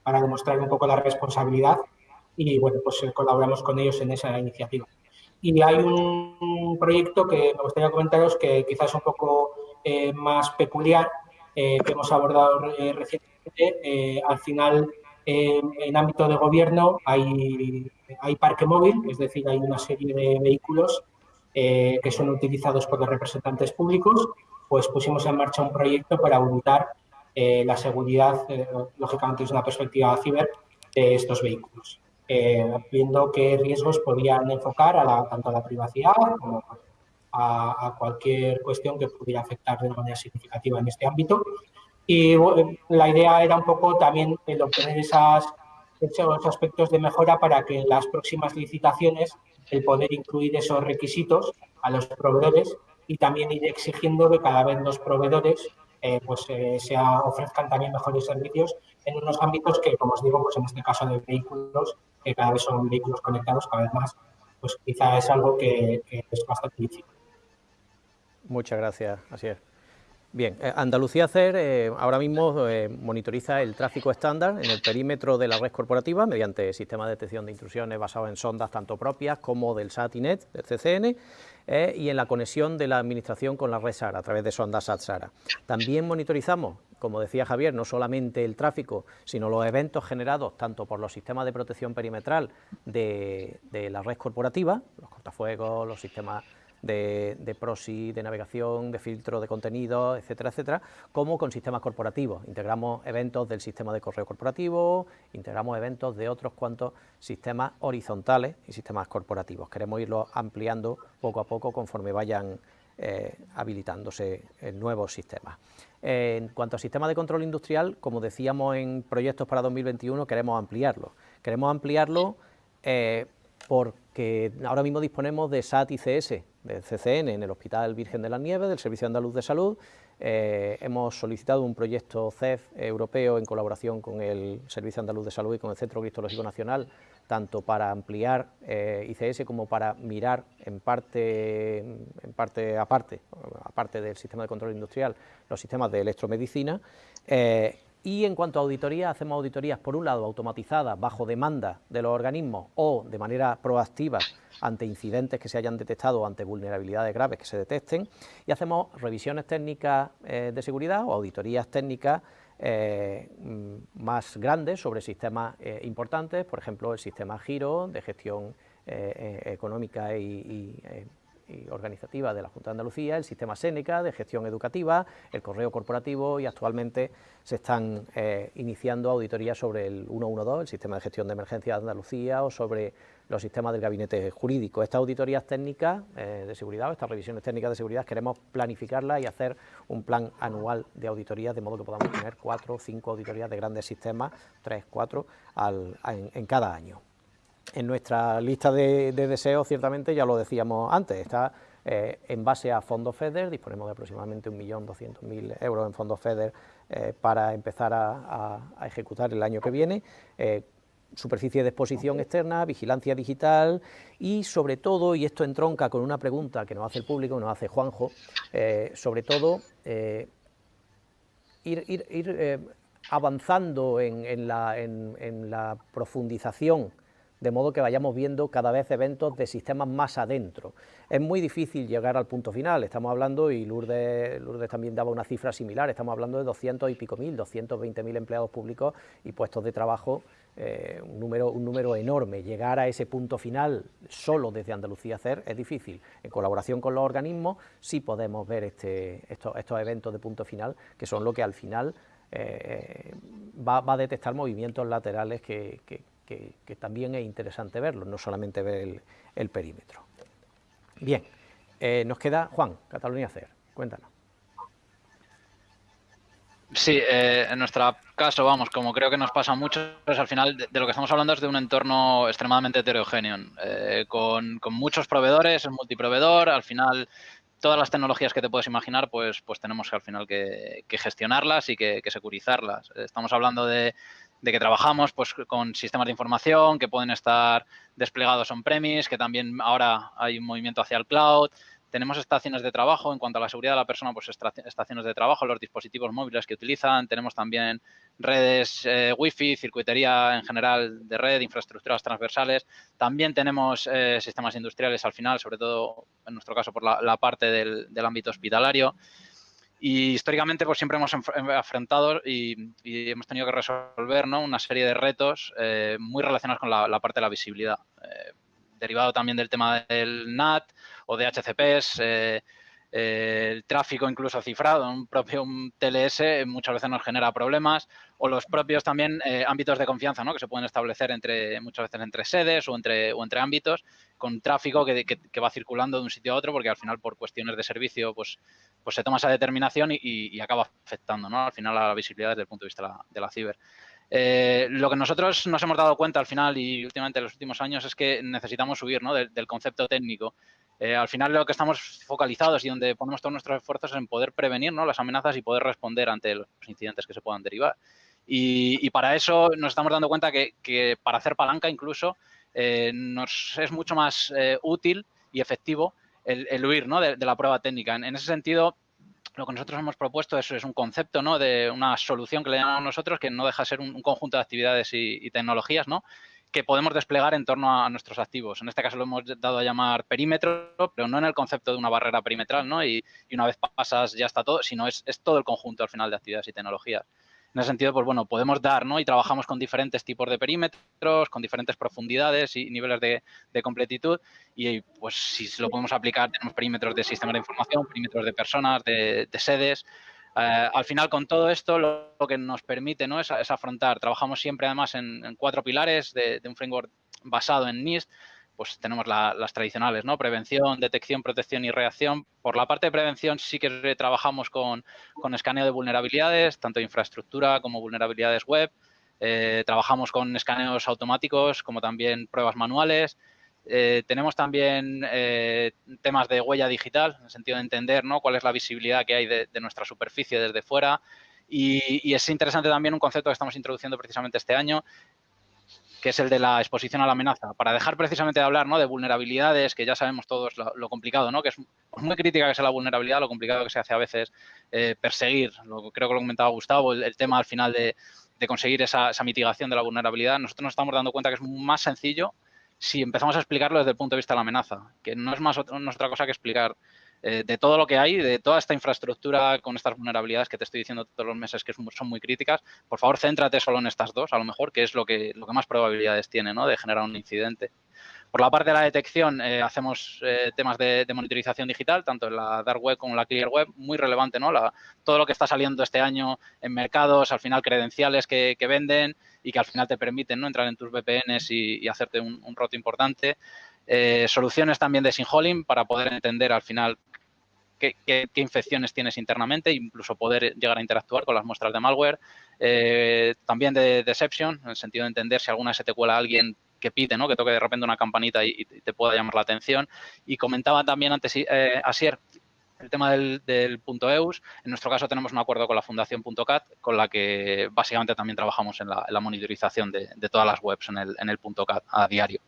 para demostrar un poco la responsabilidad y, bueno, pues colaboramos con ellos en esa iniciativa. Y hay un proyecto que me gustaría comentaros que quizás es un poco más peculiar, que hemos abordado recientemente. al final, en, ámbito de gobierno hay, hay parque móvil, es decir, hay una serie de vehículos eh, que son utilizados por los representantes públicos, pues pusimos en marcha un proyecto para auditar eh, la seguridad, eh, lógicamente desde una perspectiva ciber, de estos vehículos, viendo qué riesgos podían enfocar a tanto a la privacidad como a, cualquier cuestión que pudiera afectar de manera significativa en este ámbito. Y la idea era un poco también el obtener esas, esos aspectos de mejora para que en las próximas licitaciones el poder incluir esos requisitos a los proveedores y también ir exigiendo que cada vez los proveedores eh, pues, eh, se ofrezcan también mejores servicios en unos ámbitos que, como os digo, pues en este caso de vehículos, que cada vez son vehículos conectados cada vez más, pues quizá es algo que, que es bastante difícil. Muchas gracias, así es. Bien, eh, Andalucía CER eh, ahora mismo eh, monitoriza el tráfico estándar en el perímetro de la red corporativa mediante sistemas de detección de intrusiones basados en sondas tanto propias como del SATINET, del CCN, y en la conexión de la administración con la red SARA a través de sondas SAT-SARA. También monitorizamos, como decía Javier, no solamente el tráfico, sino los eventos generados tanto por los sistemas de protección perimetral de, de la red corporativa, los cortafuegos, los sistemas de, de proxy, de navegación, de filtro de contenido, etcétera, etcétera, como con sistemas corporativos. Integramos eventos del sistema de correo corporativo, integramos eventos de otros cuantos sistemas horizontales y sistemas corporativos. Queremos irlo ampliando poco a poco conforme vayan eh, habilitándose nuevos sistemas. en cuanto a sistemas de control industrial, como decíamos en proyectos para 2021, queremos ampliarlo. Queremos ampliarlo eh, porque ahora mismo disponemos de SAT ICS, del CCN en el Hospital Virgen de la Nieves, del Servicio Andaluz de Salud. Eh, hemos solicitado un proyecto CEF europeo en colaboración con el Servicio Andaluz de Salud y con el Centro Cristológico Nacional, tanto para ampliar eh, ICS como para mirar en parte, en parte aparte, aparte del sistema de control industrial, los sistemas de electromedicina. Eh, y en cuanto a auditoría, hacemos auditorías, por un lado, automatizadas bajo demanda de los organismos o de manera proactiva ante incidentes que se hayan detectado o ante vulnerabilidades graves que se detecten, y hacemos revisiones técnicas eh, de seguridad o auditorías técnicas eh, mm, más grandes sobre sistemas eh, importantes, por ejemplo, el sistema Giro de gestión económica y organizativa de la Junta de Andalucía, el sistema Séneca de gestión educativa, el correo corporativo y actualmente se están iniciando auditorías sobre el 112, el sistema de gestión de emergencia de Andalucía o sobre los sistemas del gabinete jurídico. Estas auditorías técnicas eh, de seguridad, estas revisiones técnicas de seguridad, queremos planificarlas y hacer un plan anual de auditorías, de modo que podamos tener cuatro o cinco auditorías de grandes sistemas, tres, cuatro, en cada año. En nuestra lista de, deseos, ciertamente, ya lo decíamos antes, está eh, en base a fondos FEDER, disponemos de aproximadamente 1.200.000 euros en fondos FEDER eh, para empezar a, ejecutar el año que viene, superficie de exposición externa, vigilancia digital y sobre todo, y esto entronca con una pregunta que nos hace el público, nos hace Juanjo, sobre todo ir, avanzando en, la, en la profundización de modo que vayamos viendo cada vez eventos de sistemas más adentro. Es muy difícil llegar al punto final, estamos hablando, y Lourdes, también daba una cifra similar, estamos hablando de 200 y pico mil, 220 mil empleados públicos y puestos de trabajo, eh, un, número, un número enorme. Llegar a ese punto final solo desde Andalucía hacer es difícil. En colaboración con los organismos sí podemos ver este, estos, eventos de punto final, que son lo que al final eh, va, a detectar movimientos laterales que, también es interesante verlo, no solamente ver el, perímetro. Bien, eh, nos queda Juan, Cataluña CER, cuéntanos. Sí, eh, en nuestro caso, vamos, como creo que nos pasa mucho, pues al final de, lo que estamos hablando es de un entorno extremadamente heterogéneo, eh, con, muchos proveedores, es multiproveedor, al final todas las tecnologías que te puedes imaginar, pues, pues tenemos que al final que, gestionarlas y que, securizarlas. Estamos hablando de, de que trabajamos pues, con sistemas de información que pueden estar desplegados on-premise, que también ahora hay un movimiento hacia el cloud. Tenemos estaciones de trabajo, en cuanto a la seguridad de la persona, pues estaciones de trabajo, los dispositivos móviles que utilizan. Tenemos también redes eh, Wi-Fi, circuitería en general de red, infraestructuras transversales. También tenemos eh, sistemas industriales al final, sobre todo en nuestro caso por la, parte del, del ámbito hospitalario. Y históricamente pues siempre hemos enfrentado y, hemos tenido que resolver ¿no? una serie de retos eh, muy relacionados con la, parte de la visibilidad. Eh, derivado también del tema del NAT o de HCPs, eh, el tráfico incluso cifrado, un propio TLS muchas veces nos genera problemas o los propios también ámbitos de confianza ¿no? que se pueden establecer entre muchas veces entre sedes o entre, o entre ámbitos con tráfico que, que, va circulando de un sitio a otro porque al final por cuestiones de servicio pues pues se toma esa determinación y, acaba afectando ¿no? al final a la visibilidad desde el punto de vista de la, ciber. Eh, lo que nosotros nos hemos dado cuenta al final y últimamente en los últimos años es que necesitamos subir ¿no? del, concepto técnico. Eh, al final lo que estamos focalizados y donde ponemos todos nuestros esfuerzos es en poder prevenir ¿no? las amenazas y poder responder ante los incidentes que se puedan derivar. Y, para eso nos estamos dando cuenta que, para hacer palanca incluso eh, nos es mucho más útil y efectivo el, huir ¿no? de, la prueba técnica. En, ese sentido, lo que nosotros hemos propuesto es, es, un concepto ¿no? de una solución que le llamamos nosotros, que no deja de ser un, conjunto de actividades y, tecnologías ¿no? que podemos desplegar en torno a, nuestros activos. En este caso lo hemos dado a llamar perímetro, pero no en el concepto de una barrera perimetral, ¿no? Y, una vez pasas ya está todo, sino es, todo el conjunto al final de actividades y tecnologías. En ese sentido, pues bueno, podemos dar, ¿no? Y trabajamos con diferentes tipos de perímetros, con diferentes profundidades y niveles de, completitud. Y pues si lo podemos aplicar, tenemos perímetros de sistemas de información, perímetros de personas, de, sedes. Eh, al final, con todo esto, lo, que nos permite ¿no? es, afrontar. Trabajamos siempre, además, en, cuatro pilares de, de, un framework basado en NIST pues tenemos las tradicionales, ¿no? Prevención, detección, protección y reacción. Por la parte de prevención sí que trabajamos con, escaneo de vulnerabilidades, tanto de infraestructura como vulnerabilidades web. Eh, trabajamos con escaneos automáticos como también pruebas manuales. Eh, tenemos también eh, temas de huella digital, en el sentido de entender ¿no? cuál es la visibilidad que hay de, nuestra superficie desde fuera. Y, es interesante también un concepto que estamos introduciendo precisamente este año, que es el de la exposición a la amenaza, para dejar precisamente de hablar ¿no? de vulnerabilidades, que ya sabemos todos lo, complicado, ¿no? que es muy crítica que sea la vulnerabilidad, lo complicado que se hace a veces eh, perseguir, lo, creo que lo comentaba Gustavo, el, tema al final de, conseguir esa, mitigación de la vulnerabilidad, nosotros nos estamos dando cuenta que es más sencillo si empezamos a explicarlo desde el punto de vista de la amenaza, que no es más no es otra cosa que explicar eh, de todo lo que hay, de toda esta infraestructura con estas vulnerabilidades que te estoy diciendo todos los meses que son muy críticas, por favor, céntrate solo en estas dos, a lo mejor, que es lo que, lo que más probabilidades tiene ¿no? de generar un incidente. Por la parte de la detección, eh, hacemos eh, temas de, monitorización digital, tanto en la Dark Web como en la Clear Web, muy relevante, ¿no? todo lo que está saliendo este año en mercados, al final credenciales que, venden y que al final te permiten ¿no? entrar en tus VPNs y, hacerte un, un, roto importante. Soluciones también de sinholing para poder entender al final qué, infecciones tienes internamente, incluso poder llegar a interactuar con las muestras de malware. Eh, también de deception, en el sentido de entender si alguna se te cuela alguien que pide, ¿no? que toque de repente una campanita y, te pueda llamar la atención. Y comentaba también antes eh, Asier el tema del, punto EUS, en nuestro caso tenemos un acuerdo con la Fundación .cat, con la que básicamente también trabajamos en la, monitorización de, todas las webs en el, en el .cat a diario.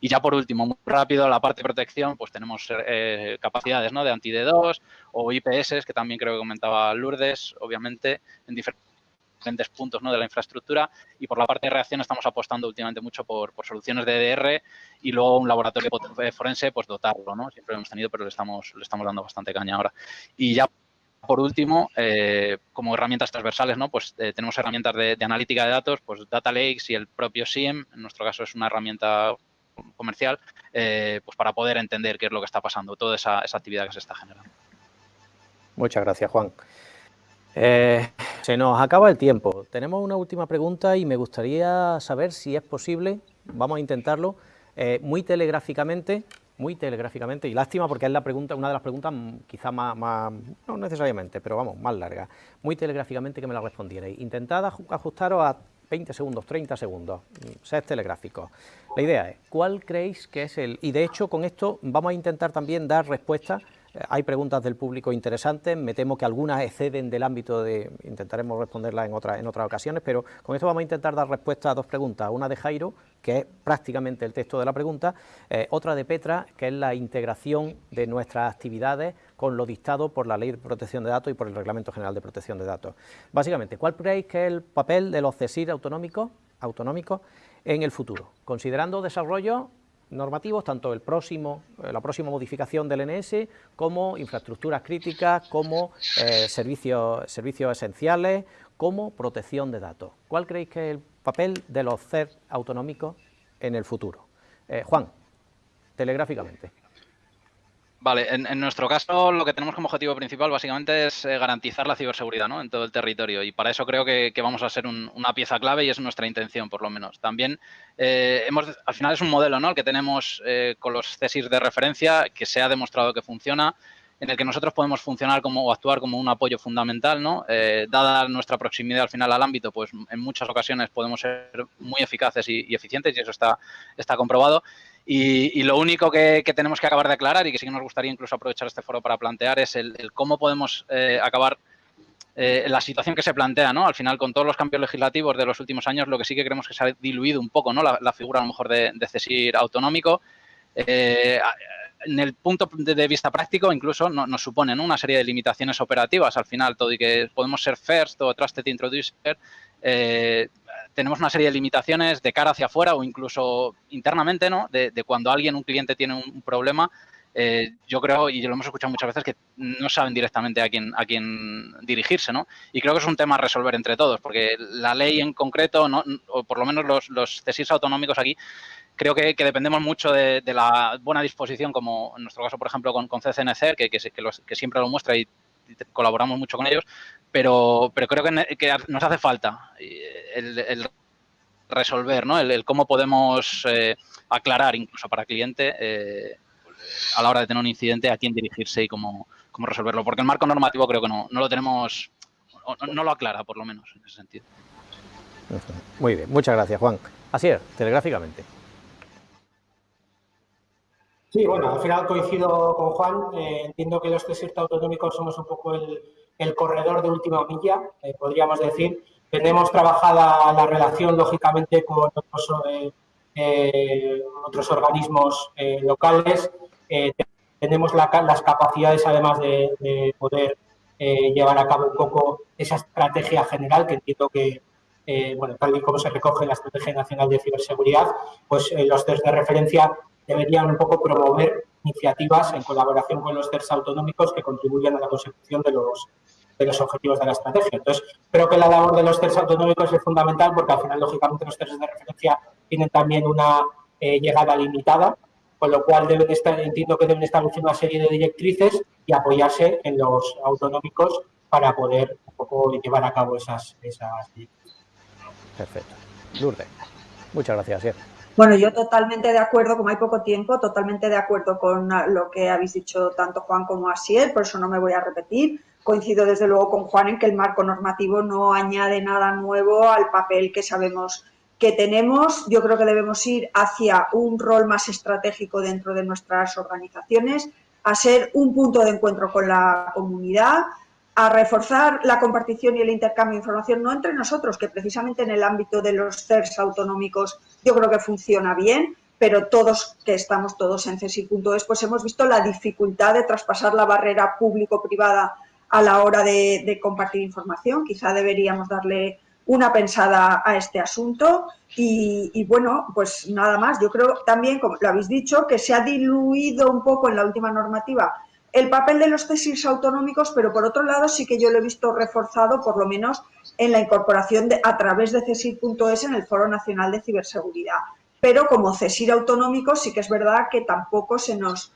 Y ya por último, muy rápido, la parte de protección, pues tenemos eh, capacidades ¿no? de anti-D2 o IPS, que también creo que comentaba Lourdes, obviamente, en diferentes diferentes puntos ¿no? de la infraestructura y por la parte de reacción estamos apostando últimamente mucho por, soluciones de EDR y luego un laboratorio forense, pues dotarlo, ¿no? Siempre lo hemos tenido, pero le estamos, le estamos dando bastante caña ahora. Y ya por último, eh, como herramientas transversales, ¿no? Pues eh, tenemos herramientas de, analítica de datos, pues Data Lakes y el propio SIEM, en nuestro caso es una herramienta comercial, eh, pues para poder entender qué es lo que está pasando, toda esa, esa actividad que se está generando. Muchas gracias, Juan. Eh, se nos acaba el tiempo. Tenemos una última pregunta y me gustaría saber si es posible, vamos a intentarlo, eh, muy telegráficamente, muy telegráficamente, y lástima porque es la pregunta, una de las preguntas quizá más, no necesariamente, pero vamos, más larga, muy telegráficamente que me la respondierais. Intentad ajustaros a 20 segundos, 30 segundos, sed telegráficos. La idea es, ¿cuál creéis que es el...? Y de hecho, con esto vamos a intentar también dar respuesta hay preguntas del público interesantes, me temo que algunas exceden del ámbito de, intentaremos responderlas en, otra, en otras ocasiones, pero con esto vamos a intentar dar respuesta a dos preguntas, una de Jairo, que es prácticamente el texto de la pregunta, eh, otra de Petra, que es la integración de nuestras actividades con lo dictado por la Ley de Protección de Datos y por el Reglamento General de Protección de Datos. Básicamente, ¿cuál creéis que es el papel de los CESIR autonómicos, autonómicos en el futuro? Considerando desarrollo normativos, tanto el próximo, eh, la próxima modificación del NS, como infraestructuras críticas, como eh, servicios, servicios esenciales, como protección de datos. ¿Cuál creéis que es el papel de los CER autonómicos en el futuro? Eh, Juan, telegráficamente. Vale, en, nuestro caso lo que tenemos como objetivo principal básicamente es eh, garantizar la ciberseguridad ¿no? en todo el territorio y para eso creo que, vamos a ser una pieza clave y es nuestra intención por lo menos. También eh, hemos, al final es un modelo el que tenemos eh, con los CESIR de referencia que se ha demostrado que funciona, en el que nosotros podemos funcionar como o actuar como un apoyo fundamental, ¿no? dada nuestra proximidad al final al ámbito, pues en muchas ocasiones podemos ser muy eficaces y, y eficientes y eso está, está comprobado. Y, lo único que, tenemos que acabar de aclarar y que sí que nos gustaría incluso aprovechar este foro para plantear es el, cómo podemos eh, acabar eh, la situación que se plantea, ¿no? Al final, con todos los cambios legislativos de los últimos años, lo que sí que creemos que se ha diluido un poco, ¿no? La, figura a lo mejor de, CESIR autonómico. Eh, en el punto de vista práctico, incluso nos supone una serie de limitaciones operativas al final, todo y que podemos ser first o trusted introducer, eh, tenemos una serie de limitaciones de cara hacia afuera o incluso internamente, ¿no? De, cuando alguien, un cliente tiene un, problema, eh, yo creo, y lo hemos escuchado muchas veces, que no saben directamente a quién, a quién dirigirse, ¿no? Y creo que es un tema a resolver entre todos, porque la ley en concreto, o por lo menos los, los autonómicos aquí, creo que, dependemos mucho de, la buena disposición, como en nuestro caso, por ejemplo, con, con CCNC, que, que, siempre lo muestra y colaboramos mucho con ellos, pero, pero creo que, nos hace falta el, resolver, ¿no? El, cómo podemos eh, aclarar, incluso para cliente, eh, a la hora de tener un incidente, a quién dirigirse y cómo, cómo resolverlo. Porque el marco normativo creo que no, no lo tenemos, no lo aclara, por lo menos, en ese sentido. Muy bien, muchas gracias, Juan. Así es, telegráficamente. Sí, bueno, al final coincido con Juan. Eh, entiendo que los test autonómicos somos un poco el, el corredor de última milla, eh, podríamos decir. Tenemos trabajada la relación, lógicamente, con otros, eh, organismos locales. tenemos las capacidades, además, de, poder llevar a cabo un poco esa estrategia general, que entiendo que, bueno, tal y como se recoge en la Estrategia Nacional de Ciberseguridad, pues los test de referencia deberían un poco promover iniciativas en colaboración con los CERS autonómicos que contribuyan a la consecución de los, de los objetivos de la estrategia. Entonces, creo que la labor de los CERS autonómicos es fundamental porque al final, lógicamente, los CERS de referencia tienen también una eh, llegada limitada, con lo cual deben estar, entiendo que deben establecer una serie de directrices y apoyarse en los autonómicos para poder un poco llevar a cabo esas, esas Perfecto. Lourdes, muchas gracias. Bueno, yo totalmente de acuerdo, como hay poco tiempo, totalmente de acuerdo con lo que habéis dicho tanto Juan como Asier, por eso no me voy a repetir. Coincido desde luego con Juan en que el marco normativo no añade nada nuevo al papel que sabemos que tenemos. Yo creo que debemos ir hacia un rol más estratégico dentro de nuestras organizaciones, a ser un punto de encuentro con la comunidad, a reforzar la compartición y el intercambio de información, no entre nosotros, que precisamente en el ámbito de los CERS autonómicos yo creo que funciona bien, pero todos que estamos todos en CESI.es, pues hemos visto la dificultad de traspasar la barrera público-privada a la hora de, compartir información. Quizá deberíamos darle una pensada a este asunto y, y, bueno, pues nada más. Yo creo también, como lo habéis dicho, que se ha diluido un poco en la última normativa el papel de los tesis autonómicos, pero por otro lado sí que yo lo he visto reforzado, por lo menos en la incorporación de, a través de CESIR.es en el Foro Nacional de Ciberseguridad. Pero como CESIR autonómico sí que es verdad que tampoco se nos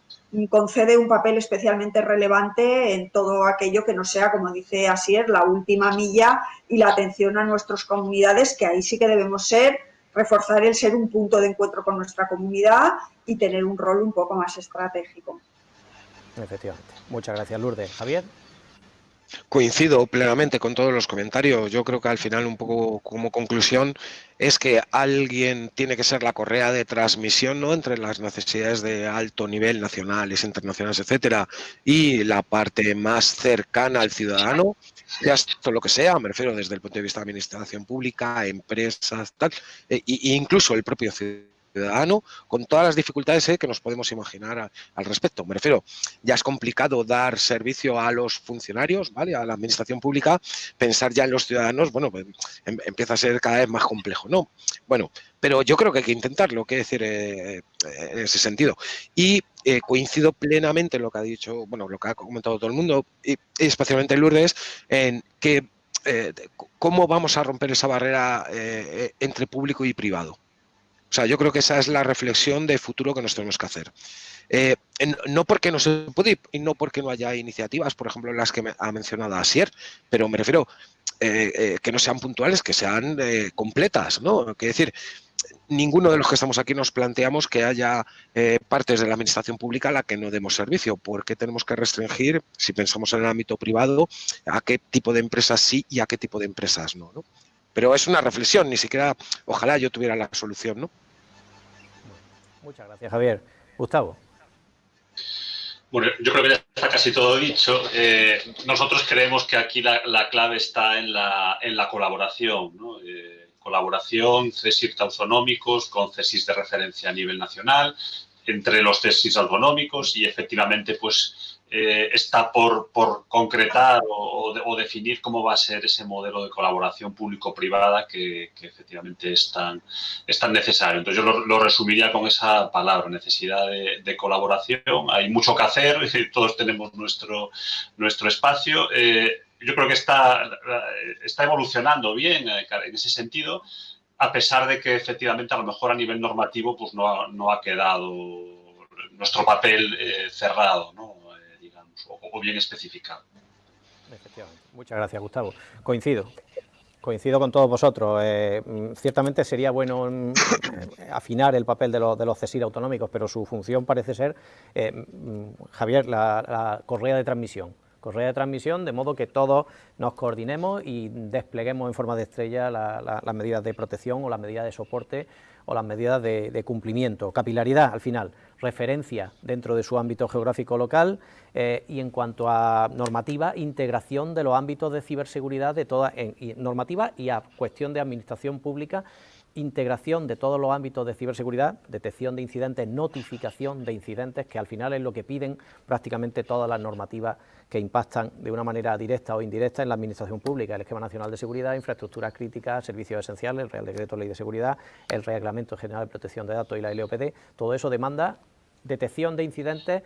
concede un papel especialmente relevante en todo aquello que no sea, como dice Asier, la última milla y la atención a nuestras comunidades, que ahí sí que debemos ser, reforzar el ser un punto de encuentro con nuestra comunidad y tener un rol un poco más estratégico. Efectivamente. Muchas gracias, Lourdes. Javier. Coincido plenamente con todos los comentarios. Yo creo que al final, un poco como conclusión, es que alguien tiene que ser la correa de transmisión ¿no? entre las necesidades de alto nivel, nacionales, internacionales, etcétera, y la parte más cercana al ciudadano, ya esto lo que sea, me refiero desde el punto de vista de administración pública, empresas, tal, e, incluso el propio ciudadano ciudadano, con todas las dificultades que nos podemos imaginar al respecto. Me refiero, ya es complicado dar servicio a los funcionarios, ¿vale? A la administración pública, pensar ya en los ciudadanos, bueno, pues, em, empieza a ser cada vez más complejo, ¿no? Bueno, pero yo creo que hay que intentarlo, que decir, eh, en ese sentido. Y eh, coincido plenamente en lo que ha dicho, bueno, lo que ha comentado todo el mundo, y, especialmente Lourdes, en que eh, cómo vamos a romper esa barrera entre público y privado. O sea, yo creo que esa es la reflexión de futuro que nos tenemos que hacer. Eh, no porque no se puede y no porque no haya iniciativas, por ejemplo, las que ha mencionado Asier, pero me refiero eh, eh, que no sean puntuales, que sean completas, ¿no? Que decir, ninguno de los que estamos aquí nos planteamos que haya partes de la administración pública a la que no demos servicio. ¿Por qué tenemos que restringir, si pensamos en el ámbito privado, a qué tipo de empresas sí y a qué tipo de empresas? ¿no? Pero es una reflexión, ni siquiera, ojalá yo tuviera la solución, ¿no? Muchas gracias, Javier. Gustavo. Bueno, yo creo que ya está casi todo dicho. Eh, nosotros creemos que aquí la, clave está en la, en la colaboración. ¿no? Eh, colaboración, CESIR autonómicos con CESIS de referencia a nivel nacional, entre los CESIS autonómicos y efectivamente pues eh, está por, concretar o, definir cómo va a ser ese modelo de colaboración público-privada que, efectivamente es tan, necesario. Entonces yo lo, resumiría con esa palabra, necesidad de, colaboración. Hay mucho que hacer, todos tenemos nuestro, nuestro espacio. Eh, yo creo que está, está evolucionando bien eh, en ese sentido, a pesar de que efectivamente a lo mejor a nivel normativo pues no ha, no ha quedado nuestro papel cerrado, ¿no? O, bien especificado. Efectivamente. Muchas gracias, Gustavo. Coincido. Coincido con todos vosotros. Eh, mm, ciertamente sería bueno mm, afinar el papel de, los, de los CESIR autonómicos, pero su función parece ser, eh, mm, Javier, la, correa de transmisión. Correa de transmisión, de modo que todos nos coordinemos y despleguemos en forma de estrella las medidas de protección o las medidas de soporte o las medidas de cumplimiento. Capilaridad, al final referencia dentro de su ámbito geográfico local eh, y en cuanto a normativa, integración de los ámbitos de ciberseguridad de toda normativa y a cuestión de administración pública integración de todos los ámbitos de ciberseguridad, detección de incidentes, notificación de incidentes, que al final es lo que piden prácticamente todas las normativas que impactan de una manera directa o indirecta en la Administración Pública, el Esquema Nacional de Seguridad, infraestructuras críticas, servicios esenciales, el Real Decreto Ley de Seguridad, el Reglamento General de Protección de Datos y la LOPD, todo eso demanda detección de incidentes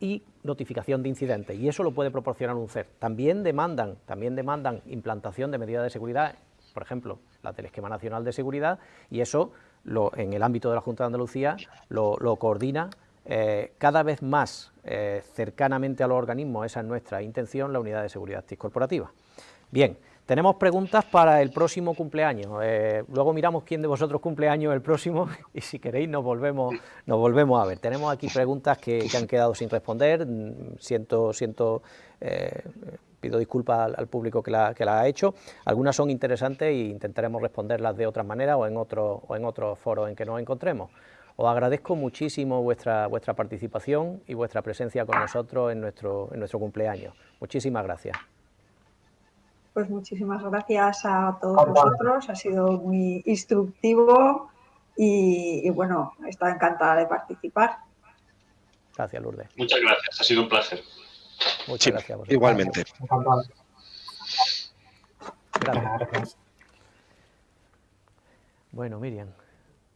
y notificación de incidentes, y eso lo puede proporcionar un CER. También demandan, también demandan implantación de medidas de seguridad por ejemplo, la del Esquema Nacional de Seguridad, y eso en el ámbito de la Junta de Andalucía lo, coordina eh, cada vez más eh, cercanamente a los organismos, esa es nuestra intención, la Unidad de Seguridad Corporativa. Bien, tenemos preguntas para el próximo cumpleaños. Eh, luego miramos quién de vosotros cumpleaños el próximo y si queréis nos volvemos, nos volvemos a ver. Tenemos aquí preguntas que, han quedado sin responder. Siento, siento pido disculpas al, público que la, que la, ha hecho. Algunas son interesantes e intentaremos responderlas de otra manera o en, otro, o en otros foros en que nos encontremos. Os agradezco muchísimo vuestra, vuestra participación y vuestra presencia con nosotros en nuestro, en nuestro cumpleaños. Muchísimas gracias. Pues muchísimas gracias a todos vosotros, ha sido muy instructivo y, y bueno, estado encantada de participar. Gracias, Lourdes. Muchas gracias, ha sido un placer. Muchas gracias. Igualmente. Gracias. Bueno, Miriam,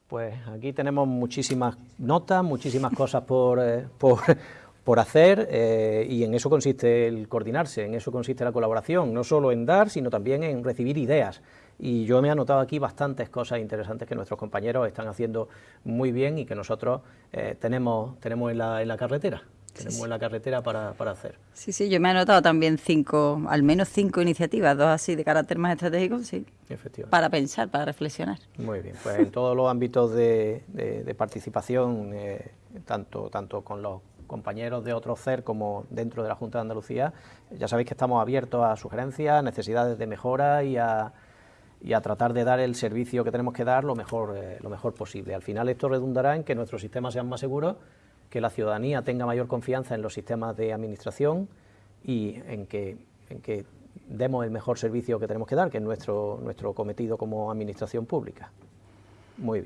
pues aquí tenemos muchísimas notas, muchísimas cosas por, eh, por, hacer eh, y en eso consiste el coordinarse, en eso consiste la colaboración, no solo en dar, sino también en recibir ideas. Y yo me he anotado aquí bastantes cosas interesantes que nuestros compañeros están haciendo muy bien y que nosotros eh, tenemos, tenemos en la, en la carretera tenemos en la carretera para, hacer. Sí, sí, yo me he anotado también cinco, al menos cinco iniciativas, dos así de carácter más estratégico, sí. Efectivamente. Para pensar, para reflexionar. Muy bien, pues en todos los ámbitos de, participación, eh, tanto, tanto con los compañeros de otro CER como dentro de la Junta de Andalucía, ya sabéis que estamos abiertos a sugerencias, necesidades de mejora y a, y a tratar de dar el servicio que tenemos que dar lo mejor, eh, lo mejor posible. Al final esto redundará en que nuestros sistemas sean más seguros que la ciudadanía tenga mayor confianza en los sistemas de administración y en que, demos el mejor servicio que tenemos que dar, que es nuestro, nuestro cometido como administración pública. Muy bien.